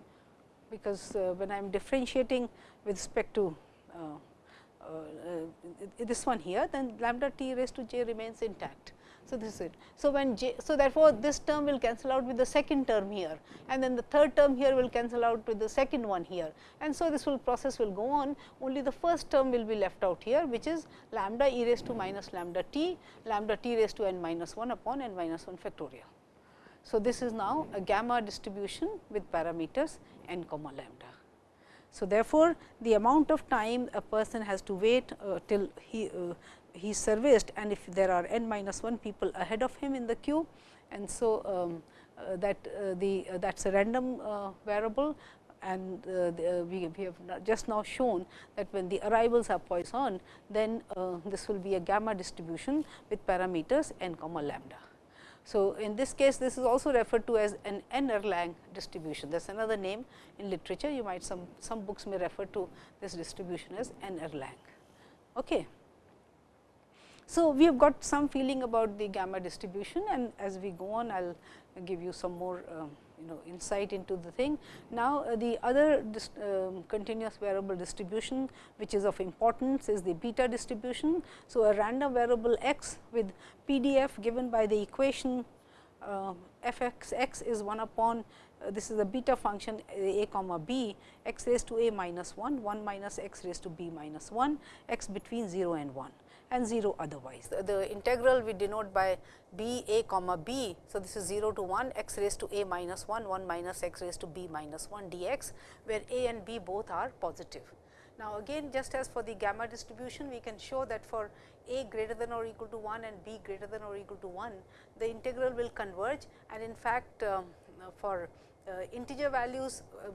Speaker 1: because uh, when I am differentiating with respect to uh, uh, this one here then lambda t raised to j remains intact. So, this is it. So, when j, so therefore, this term will cancel out with the second term here and then the third term here will cancel out with the second one here and so this will process will go on only the first term will be left out here which is lambda e raised to minus lambda t lambda t raised to n minus 1 upon n minus 1 factorial. So, this is now a gamma distribution with parameters n comma lambda. So, therefore, the amount of time a person has to wait uh, till he uh, he serviced and if there are n minus 1 people ahead of him in the queue and so um, uh, that uh, the uh, that is a random uh, variable and uh, the, uh, we, we have just now shown that when the arrivals are Poisson, then this will be a gamma distribution with parameters n comma lambda. So, in this case this is also referred to as an N Erlang distribution that is another name in literature you might some some books may refer to this distribution as N Erlang. Okay. So, we have got some feeling about the gamma distribution and as we go on I will give you some more uh, you know insight into the thing. Now, uh, the other uh, continuous variable distribution which is of importance is the beta distribution. So, a random variable x with PDF given by the equation uh, f x x is 1 upon uh, this is a beta function a comma b x raised to a minus 1 1 minus x raised to b minus 1 x between 0 and 1 and 0 otherwise. The, the, integral we denote by b a comma b. So, this is 0 to 1 x raised to a minus 1 1 minus x raised to b minus 1 dx, where a and b both are positive. Now, again just as for the gamma distribution, we can show that for a greater than or equal to 1 and b greater than or equal to 1, the integral will converge and in fact, um, for uh, integer values um,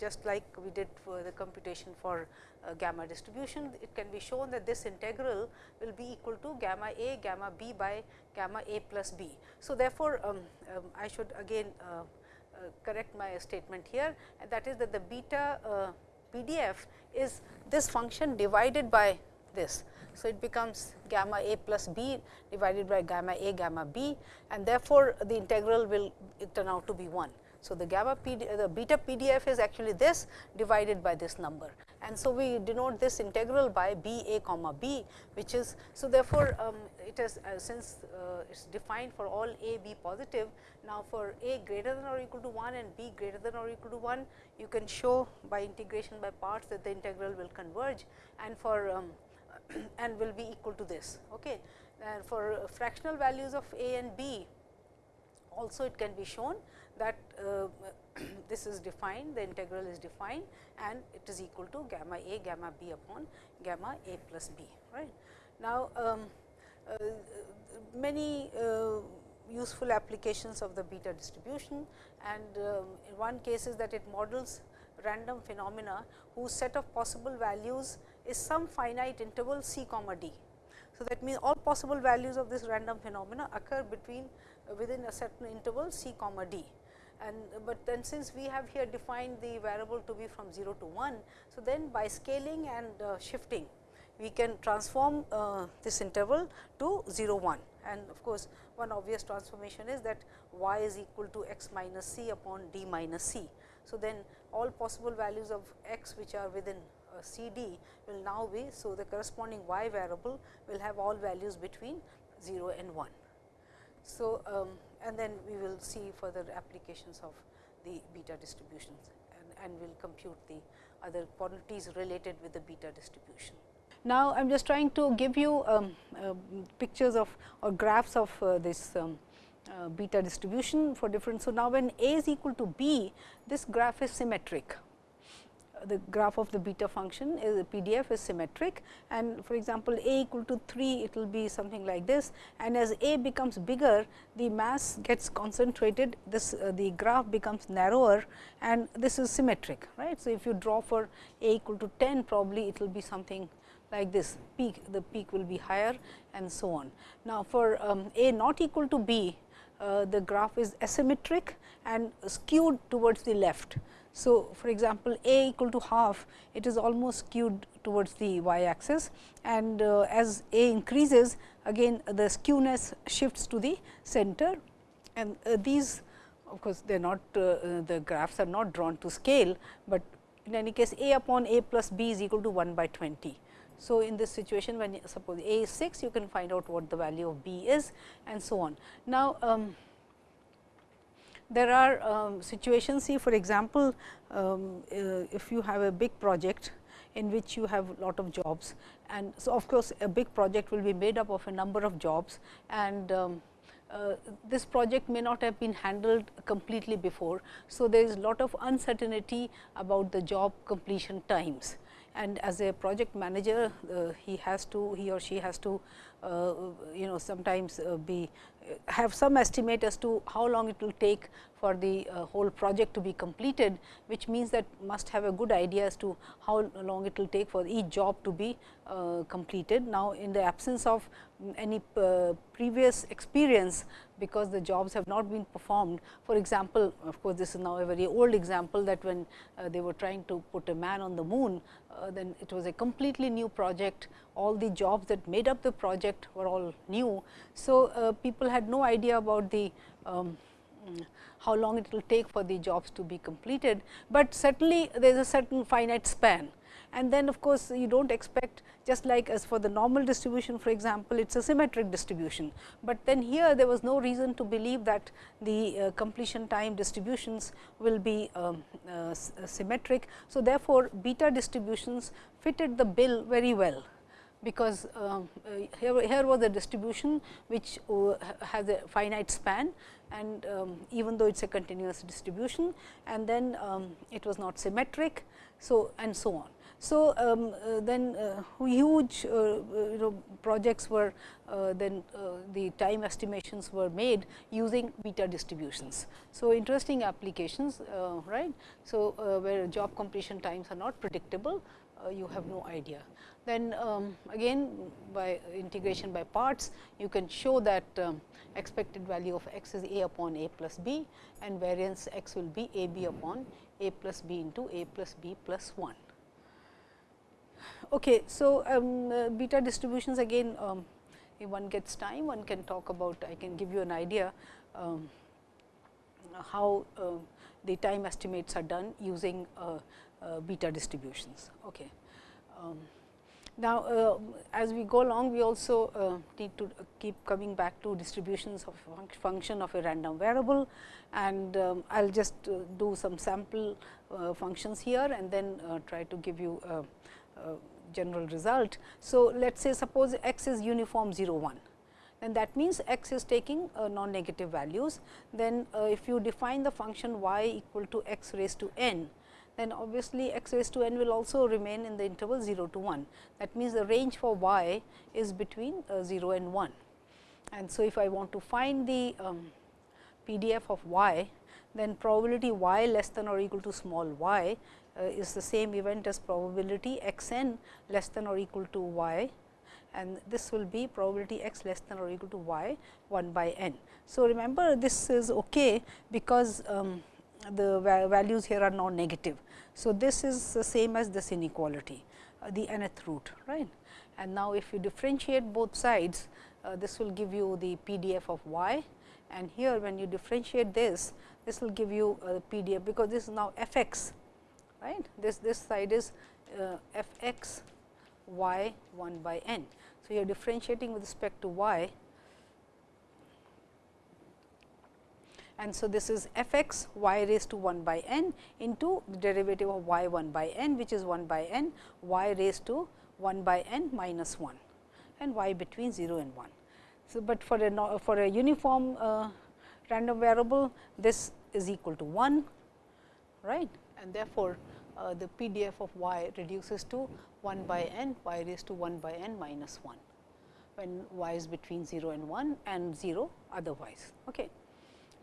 Speaker 1: just like we did for the computation for uh, gamma distribution, it can be shown that this integral will be equal to gamma a gamma b by gamma a plus b. So, therefore, um, um, I should again uh, uh, correct my statement here and that is that the beta uh, PDF is this function divided by this. So, it becomes gamma a plus b divided by gamma a gamma b and therefore, the integral will turn out to be 1. So, the gamma PD, the beta PDF is actually this divided by this number and so we denote this integral by b a comma b which is so therefore, um, it is uh, since uh, it is defined for all a b positive. Now, for a greater than or equal to 1 and b greater than or equal to 1 you can show by integration by parts that the integral will converge and for um, and will be equal to this. Okay. And for fractional values of a and b also it can be shown that uh, this is defined, the integral is defined and it is equal to gamma a gamma b upon gamma a plus b. Right. Now, um, uh, many uh, useful applications of the beta distribution and um, in one case is that it models random phenomena whose set of possible values is some finite interval c comma d. So, that means all possible values of this random phenomena occur between uh, within a certain interval c comma d and but then since we have here defined the variable to be from 0 to 1. So, then by scaling and uh, shifting we can transform uh, this interval to 0 1 and of course, one obvious transformation is that y is equal to x minus c upon d minus c. So, then all possible values of x which are within uh, c d will now be. So, the corresponding y variable will have all values between 0 and 1. So, um, and then we will see further applications of the beta distributions and, and we will compute the other quantities related with the beta distribution. Now, I am just trying to give you um, uh, pictures of or graphs of uh, this um, uh, beta distribution for different. So, now when a is equal to b, this graph is symmetric the graph of the beta function is a PDF is symmetric and for example, a equal to 3 it will be something like this and as a becomes bigger the mass gets concentrated this uh, the graph becomes narrower and this is symmetric right. So, if you draw for a equal to 10 probably it will be something like this peak the peak will be higher and so on. Now, for um, a not equal to b uh, the graph is asymmetric and skewed towards the left. So, for example, a equal to half it is almost skewed towards the y axis and uh, as a increases again the skewness shifts to the center and uh, these of course, they are not uh, uh, the graphs are not drawn to scale, but in any case a upon a plus b is equal to 1 by 20. So, in this situation when suppose a is 6 you can find out what the value of b is and so on. Now, um, there are um, situations see for example, um, uh, if you have a big project in which you have a lot of jobs and so of course, a big project will be made up of a number of jobs and um, uh, this project may not have been handled completely before. So, there is a lot of uncertainty about the job completion times and as a project manager uh, he has to he or she has to uh, you know sometimes uh, be have some estimate as to how long it will take for the uh, whole project to be completed, which means that must have a good idea as to how long it will take for each job to be uh, completed. Now, in the absence of any uh, previous experience, because the jobs have not been performed. For example, of course, this is now a very old example that when uh, they were trying to put a man on the moon, uh, then it was a completely new project. All the jobs that made up the project were all new. So, uh, people had no idea about the um, how long it will take for the jobs to be completed, but certainly there is a certain finite span and then of course, you do not expect just like as for the normal distribution for example, it is a symmetric distribution, but then here there was no reason to believe that the uh, completion time distributions will be um, uh, uh symmetric. So, therefore, beta distributions fitted the bill very well because uh, here, here was a distribution which uh, has a finite span and um, even though it is a continuous distribution and then um, it was not symmetric. So, and so on. So, um, uh, then uh, huge uh, uh, you know projects were uh, then the time estimations were made using beta distributions. So, interesting applications right. So, where job completion times are not predictable you have no idea. Then um, again by integration by parts you can show that um, expected value of x is a upon a plus b and variance x will be a b upon a plus b into a plus b plus 1. Okay, so, um, uh, beta distributions again um, if one gets time one can talk about I can give you an idea um, how uh, the time estimates are done using uh, uh beta distributions. Okay. Um, now, uh, as we go along we also need to keep coming back to distributions of function of a random variable and um, I will just do some sample functions here and then try to give you general result. So, let us say suppose x is uniform 0 1 then that means x is taking uh, non negative values. Then uh, if you define the function y equal to x raised to n, then obviously x raised to n will also remain in the interval 0 to 1. That means, the range for y is between uh, 0 and 1. And so, if I want to find the um, PDF of y, then probability y less than or equal to small y uh, is the same event as probability x n less than or equal to y and this will be probability x less than or equal to y 1 by n. So, remember this is okay because um, the values here are non negative. So, this is the same as this inequality uh, the nth root right. And now, if you differentiate both sides uh, this will give you the PDF of y and here when you differentiate this this will give you uh, the PDF because this is now f x right this this side is uh, f x y 1 by n. So, you are differentiating with respect to y and so this is f x y raised to 1 by n into the derivative of y 1 by n which is 1 by n y raised to 1 by n minus 1 and y between 0 and 1. So, but for a for a uniform uh, random variable this is equal to 1 right and therefore, uh, the PDF of y reduces to 1 by n y raised to 1 by n minus 1 when y is between 0 and 1 and 0 otherwise. Okay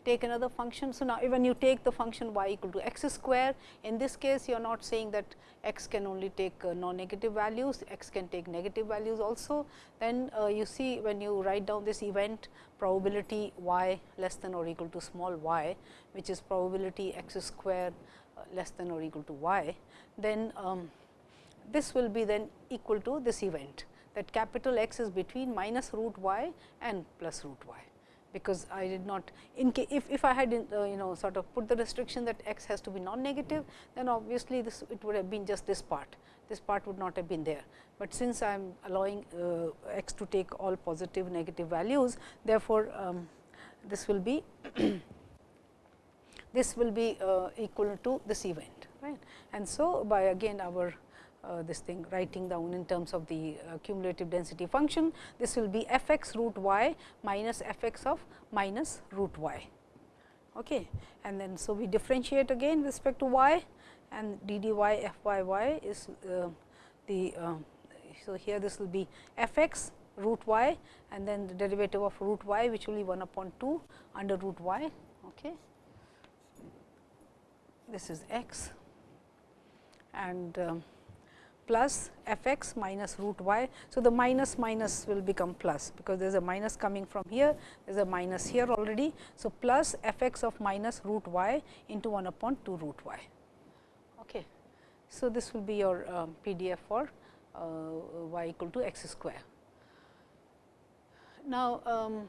Speaker 1: take another function. So, now when you take the function y equal to x square, in this case you are not saying that x can only take uh, non-negative values, x can take negative values also. Then uh, you see when you write down this event probability y less than or equal to small y, which is probability x square less than or equal to y, then um, this will be then equal to this event that capital X is between minus root y and plus root y because I did not in case if, if I had uh, you know sort of put the restriction that x has to be non-negative, then obviously this it would have been just this part, this part would not have been there. But since I am allowing uh, x to take all positive negative values, therefore, um, this will be this will be uh, equal to this event right. And so, by again our uh, this thing writing down in terms of the uh, cumulative density function. This will be f x root y minus f x of minus root y. Okay. And then, so we differentiate again with respect to y and d d y f y y is the, so here this will be f x root y and then the derivative of root y which will be 1 upon 2 under root y. Okay. This is x and um, plus f x minus root y. So, the minus minus will become plus, because there is a minus coming from here, there is a minus here already. So, plus f x of minus root y into 1 upon 2 root y. Okay. So, this will be your um, PDF for uh, y equal to x square. Now, um,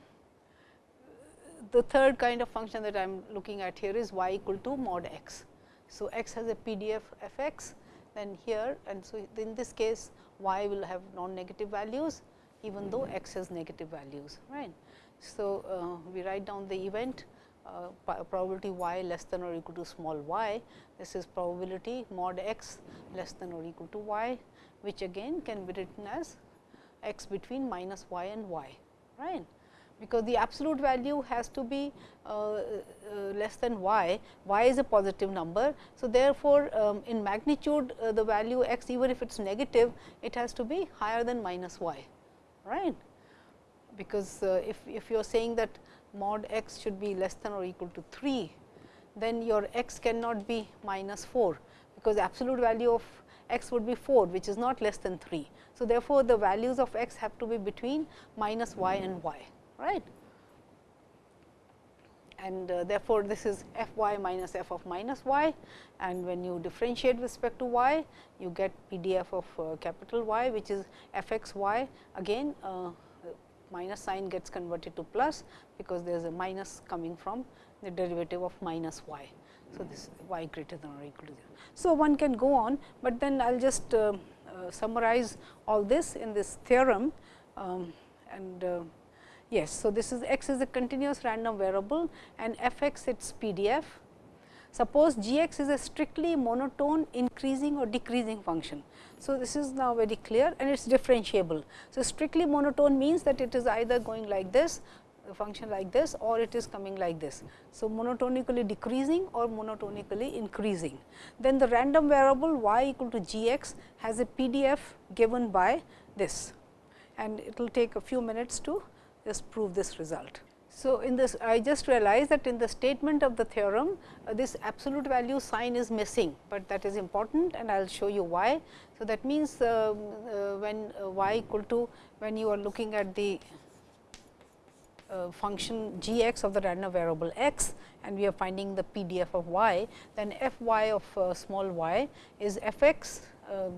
Speaker 1: the third kind of function that I am looking at here is y equal to mod x. So, x has a PDF f x then here and so in this case y will have non-negative values even though x has negative values right. So, uh, we write down the event uh, probability y less than or equal to small y this is probability mod x less than or equal to y which again can be written as x between minus y and y right because the absolute value has to be uh, uh, less than y, y is a positive number. So, therefore, um, in magnitude uh, the value x even if it is negative, it has to be higher than minus y, right. Because uh, if, if you are saying that mod x should be less than or equal to 3, then your x cannot be minus 4, because absolute value of x would be 4, which is not less than 3. So, therefore, the values of x have to be between minus y and y right. And uh, therefore, this is f y minus f of minus y and when you differentiate with respect to y, you get PDF of uh, capital Y which is f x y again uh, minus sign gets converted to plus because there is a minus coming from the derivative of minus y. So, this y greater than or equal to 0. So, one can go on, but then I will just uh, uh, summarize all this in this theorem um, and uh, Yes. So, this is x is a continuous random variable and f x its PDF. Suppose g x is a strictly monotone increasing or decreasing function. So, this is now very clear and it is differentiable. So, strictly monotone means that it is either going like this function like this or it is coming like this. So, monotonically decreasing or monotonically increasing. Then the random variable y equal to g x has a PDF given by this and it will take a few minutes to just prove this result. So, in this I just realized that in the statement of the theorem uh, this absolute value sign is missing, but that is important and I will show you why. So, that means, uh, uh, when uh, y equal to when you are looking at the uh, function g x of the random variable x and we are finding the PDF of y, then f y of uh, small y is f x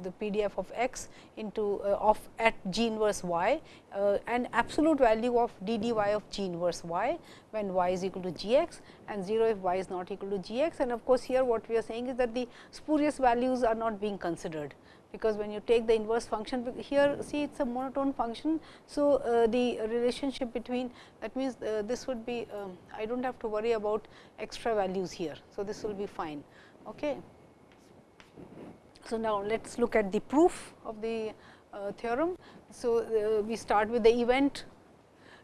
Speaker 1: the PDF of x into uh, of at g inverse y uh, and absolute value of d d y of g inverse y when y is equal to g x and 0 if y is not equal to g x. And of course, here what we are saying is that the spurious values are not being considered because when you take the inverse function here see it is a monotone function. So, uh, the relationship between that means, uh, this would be um, I do not have to worry about extra values here. So, this will be fine. Okay. So, now let us look at the proof of the uh, theorem. So, uh, we start with the event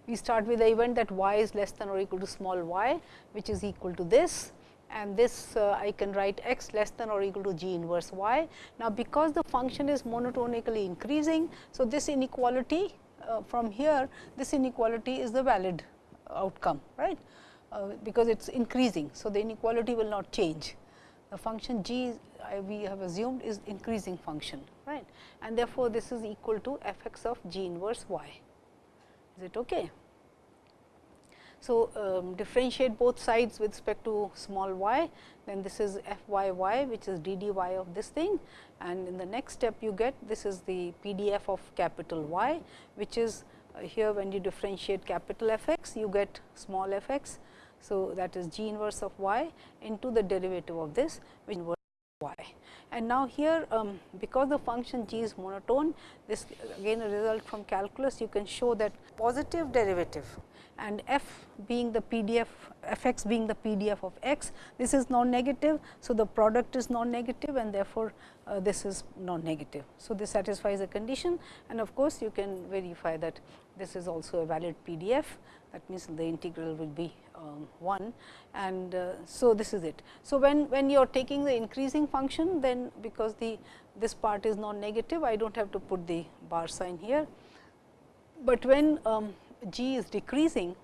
Speaker 1: we start with the event that y is less than or equal to small y which is equal to this and this uh, I can write x less than or equal to g inverse y. Now, because the function is monotonically increasing, so this inequality uh, from here this inequality is the valid outcome right uh, because it is increasing. So, the inequality will not change the function g we have assumed is increasing function right and therefore, this is equal to f x of g inverse y is it okay. So, um, differentiate both sides with respect to small y, then this is f y y which is d d y of this thing and in the next step you get this is the PDF of capital Y, which is uh, here when you differentiate capital f x you get small f x. So, that is g inverse of y into the derivative of this which inverse y. And now, here um, because the function g is monotone this again a result from calculus you can show that positive derivative and f being the PDF f x being the PDF of x this is non negative. So, the product is non negative and therefore, uh, this is non negative. So, this satisfies the condition and of course, you can verify that this is also a valid PDF that means, the integral will be um, 1 and uh, so this is it. So, when, when you are taking the increasing function then because the this part is non negative I do not have to put the bar sign here, but when um, g is decreasing,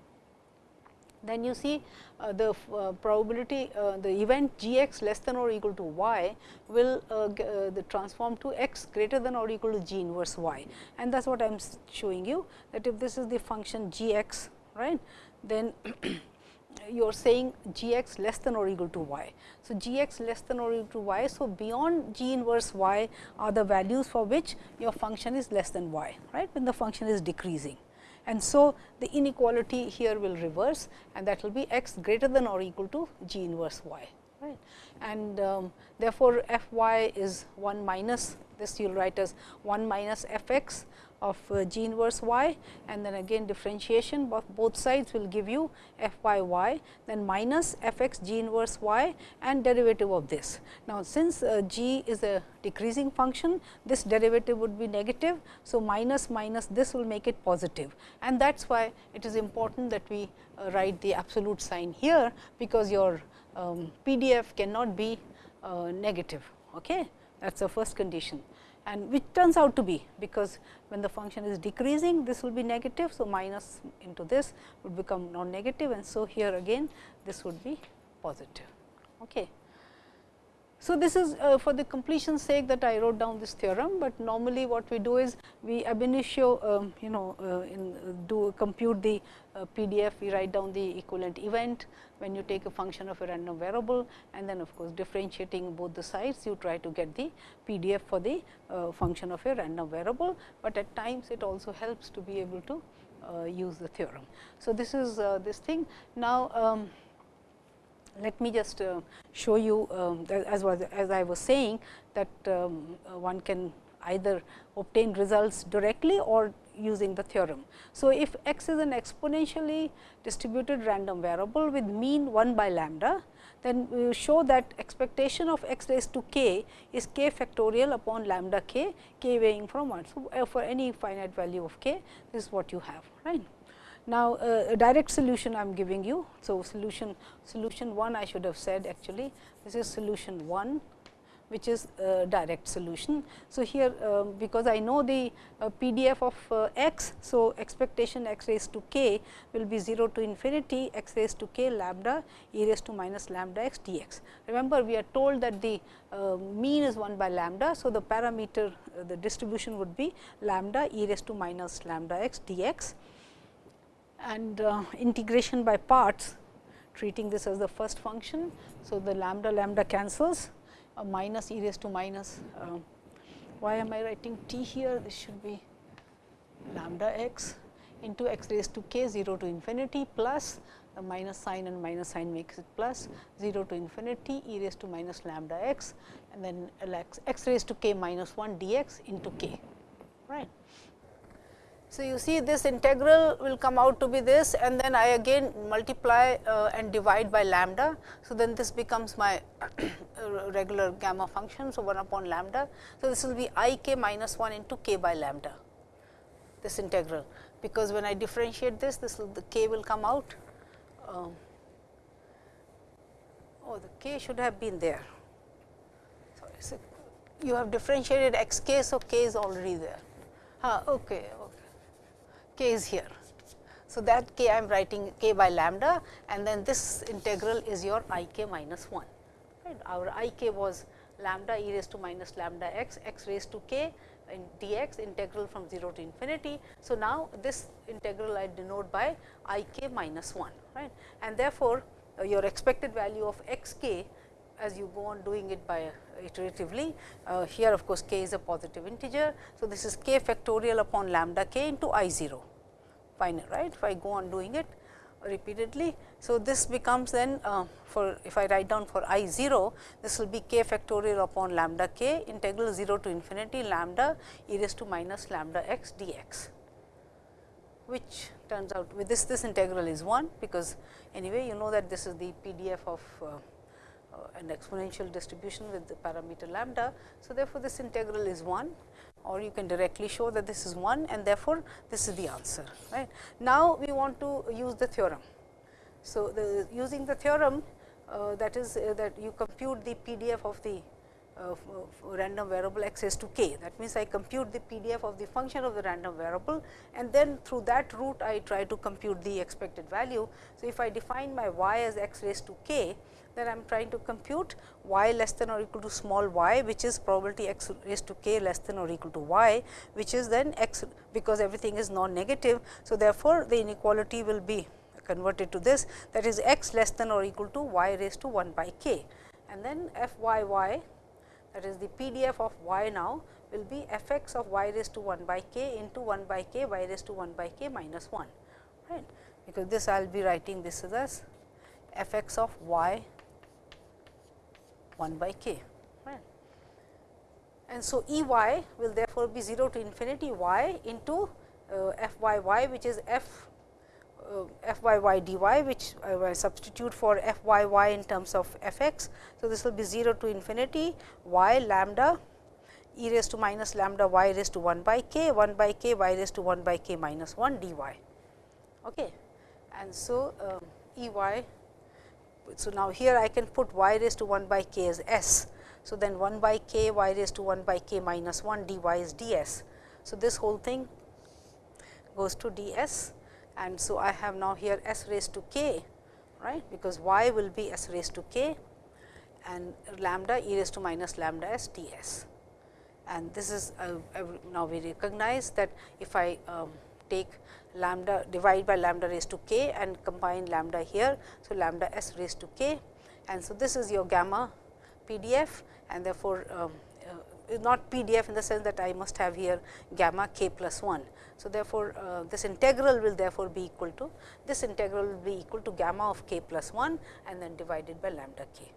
Speaker 1: then you see uh, the uh, probability uh, the event g x less than or equal to y will uh, uh, the transform to x greater than or equal to g inverse y. And that is what I am showing you that if this is the function g x right, then you are saying g x less than or equal to y. So, g x less than or equal to y. So, beyond g inverse y are the values for which your function is less than y right when the function is decreasing and so the inequality here will reverse and that will be x greater than or equal to g inverse y right. And um, therefore, f y is 1 minus this you will write as 1 minus f x of uh, g inverse y and then again differentiation of both sides will give you f y y then minus f x g inverse y and derivative of this. Now, since uh, g is a decreasing function this derivative would be negative. So, minus minus this will make it positive and that is why it is important that we uh, write the absolute sign here because your um, PDF cannot be uh, negative. Okay? That is the first condition and which turns out to be because when the function is decreasing this will be negative. So, minus into this would become non negative and so here again this would be positive. Okay. So, this is uh, for the completion sake that I wrote down this theorem, but normally what we do is we ab initio um, you know uh, uh, do compute the uh, PDF, we write down the equivalent event when you take a function of a random variable and then of course, differentiating both the sides you try to get the PDF for the uh, function of a random variable, but at times it also helps to be able to uh, use the theorem. So, this is this thing. Now, um, let me just uh, show you um, as was as I was saying that um, uh, one can either obtain results directly or using the theorem. So, if x is an exponentially distributed random variable with mean 1 by lambda, then we will show that expectation of x raised to k is k factorial upon lambda k, k weighing from 1. So, uh, for any finite value of k, this is what you have right. Now, uh, direct solution I am giving you. So, solution solution 1 I should have said actually this is solution 1 which is direct solution. So, here uh, because I know the uh, PDF of uh, x. So, expectation x raised to k will be 0 to infinity x raised to k lambda e raised to minus lambda x dx. Remember we are told that the uh, mean is 1 by lambda. So, the parameter the distribution would be lambda e raised to minus lambda x dx and uh, integration by parts treating this as the first function. So, the lambda lambda cancels uh, minus e raised to minus uh, why am I writing t here this should be lambda x into x raised to k 0 to infinity plus the minus sign and minus sign makes it plus 0 to infinity e raised to minus lambda x and then x, x raised to k minus 1 dx into k right. So, you see this integral will come out to be this and then I again multiply uh, and divide by lambda. So, then this becomes my regular gamma function. So, 1 upon lambda. So, this will be i k minus 1 into k by lambda this integral because when I differentiate this, this will the k will come out. Um, oh, the k should have been there. Sorry, so you have differentiated x k, so k is already there. Ah, okay, okay. K is here. So, that k I am writing k by lambda and then this integral is your i k minus 1. Right. Our i k was lambda e raised to minus lambda x, x raised to k in dx integral from 0 to infinity. So, now this integral I denote by i k minus 1 right and therefore, uh, your expected value of x k as you go on doing it by uh, iteratively. Uh, here of course, k is a positive integer. So, this is k factorial upon lambda k into i 0 final right if I go on doing it repeatedly. So, this becomes then uh, for if I write down for i 0, this will be k factorial upon lambda k integral 0 to infinity lambda e raised to minus lambda x dx, which turns out with this this integral is 1, because anyway you know that this is the PDF of uh, an exponential distribution with the parameter lambda. So, therefore, this integral is 1 or you can directly show that this is 1 and therefore, this is the answer. Right. Now, we want to use the theorem. So, the using the theorem uh, that is uh, that you compute the PDF of the uh, random variable x raised to k. That means, I compute the PDF of the function of the random variable and then through that route I try to compute the expected value. So, if I define my y as x raised to k, then I am trying to compute y less than or equal to small y which is probability x raised to k less than or equal to y which is then x because everything is non-negative. So, therefore, the inequality will be converted to this that is x less than or equal to y raised to 1 by k and then f y y that is the PDF of y now will be f x of y raised to 1 by k into 1 by k y raised to 1 by k minus 1 right because this I will be writing this as f x of y 1 by k. Right. And so, E y will therefore, be 0 to infinity y into uh, f y y which is f uh, f y y d y which I will substitute for f y y in terms of f x. So, this will be 0 to infinity y lambda e raised to minus lambda y raised to 1 by k 1 by k y raised to 1 by k minus 1 d y. Okay. And so, um, E y so, now here I can put y raised to 1 by k as s. So, then 1 by k y raised to 1 by k minus 1 dy is ds. So, this whole thing goes to ds and so I have now here s raised to k right because y will be s raised to k and lambda e raised to minus lambda s ds. And this is uh, now we recognize that if I um, take lambda divide by lambda raised to k and combine lambda here. So, lambda s raised to k and so this is your gamma PDF and therefore, um, uh, not PDF in the sense that I must have here gamma k plus 1. So, therefore, uh, this integral will therefore be equal to this integral will be equal to gamma of k plus 1 and then divided by lambda k.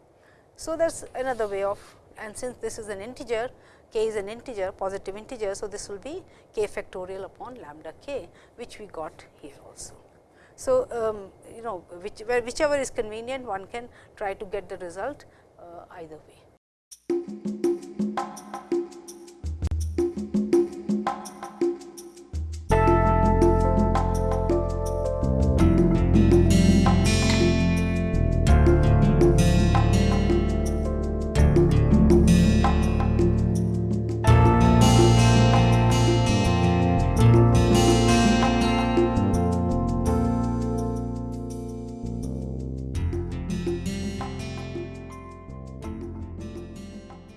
Speaker 1: So, that is another way of and since this is an integer k is an integer positive integer. So, this will be k factorial upon lambda k which we got here also. So, um, you know which, whichever is convenient one can try to get the result uh, either way.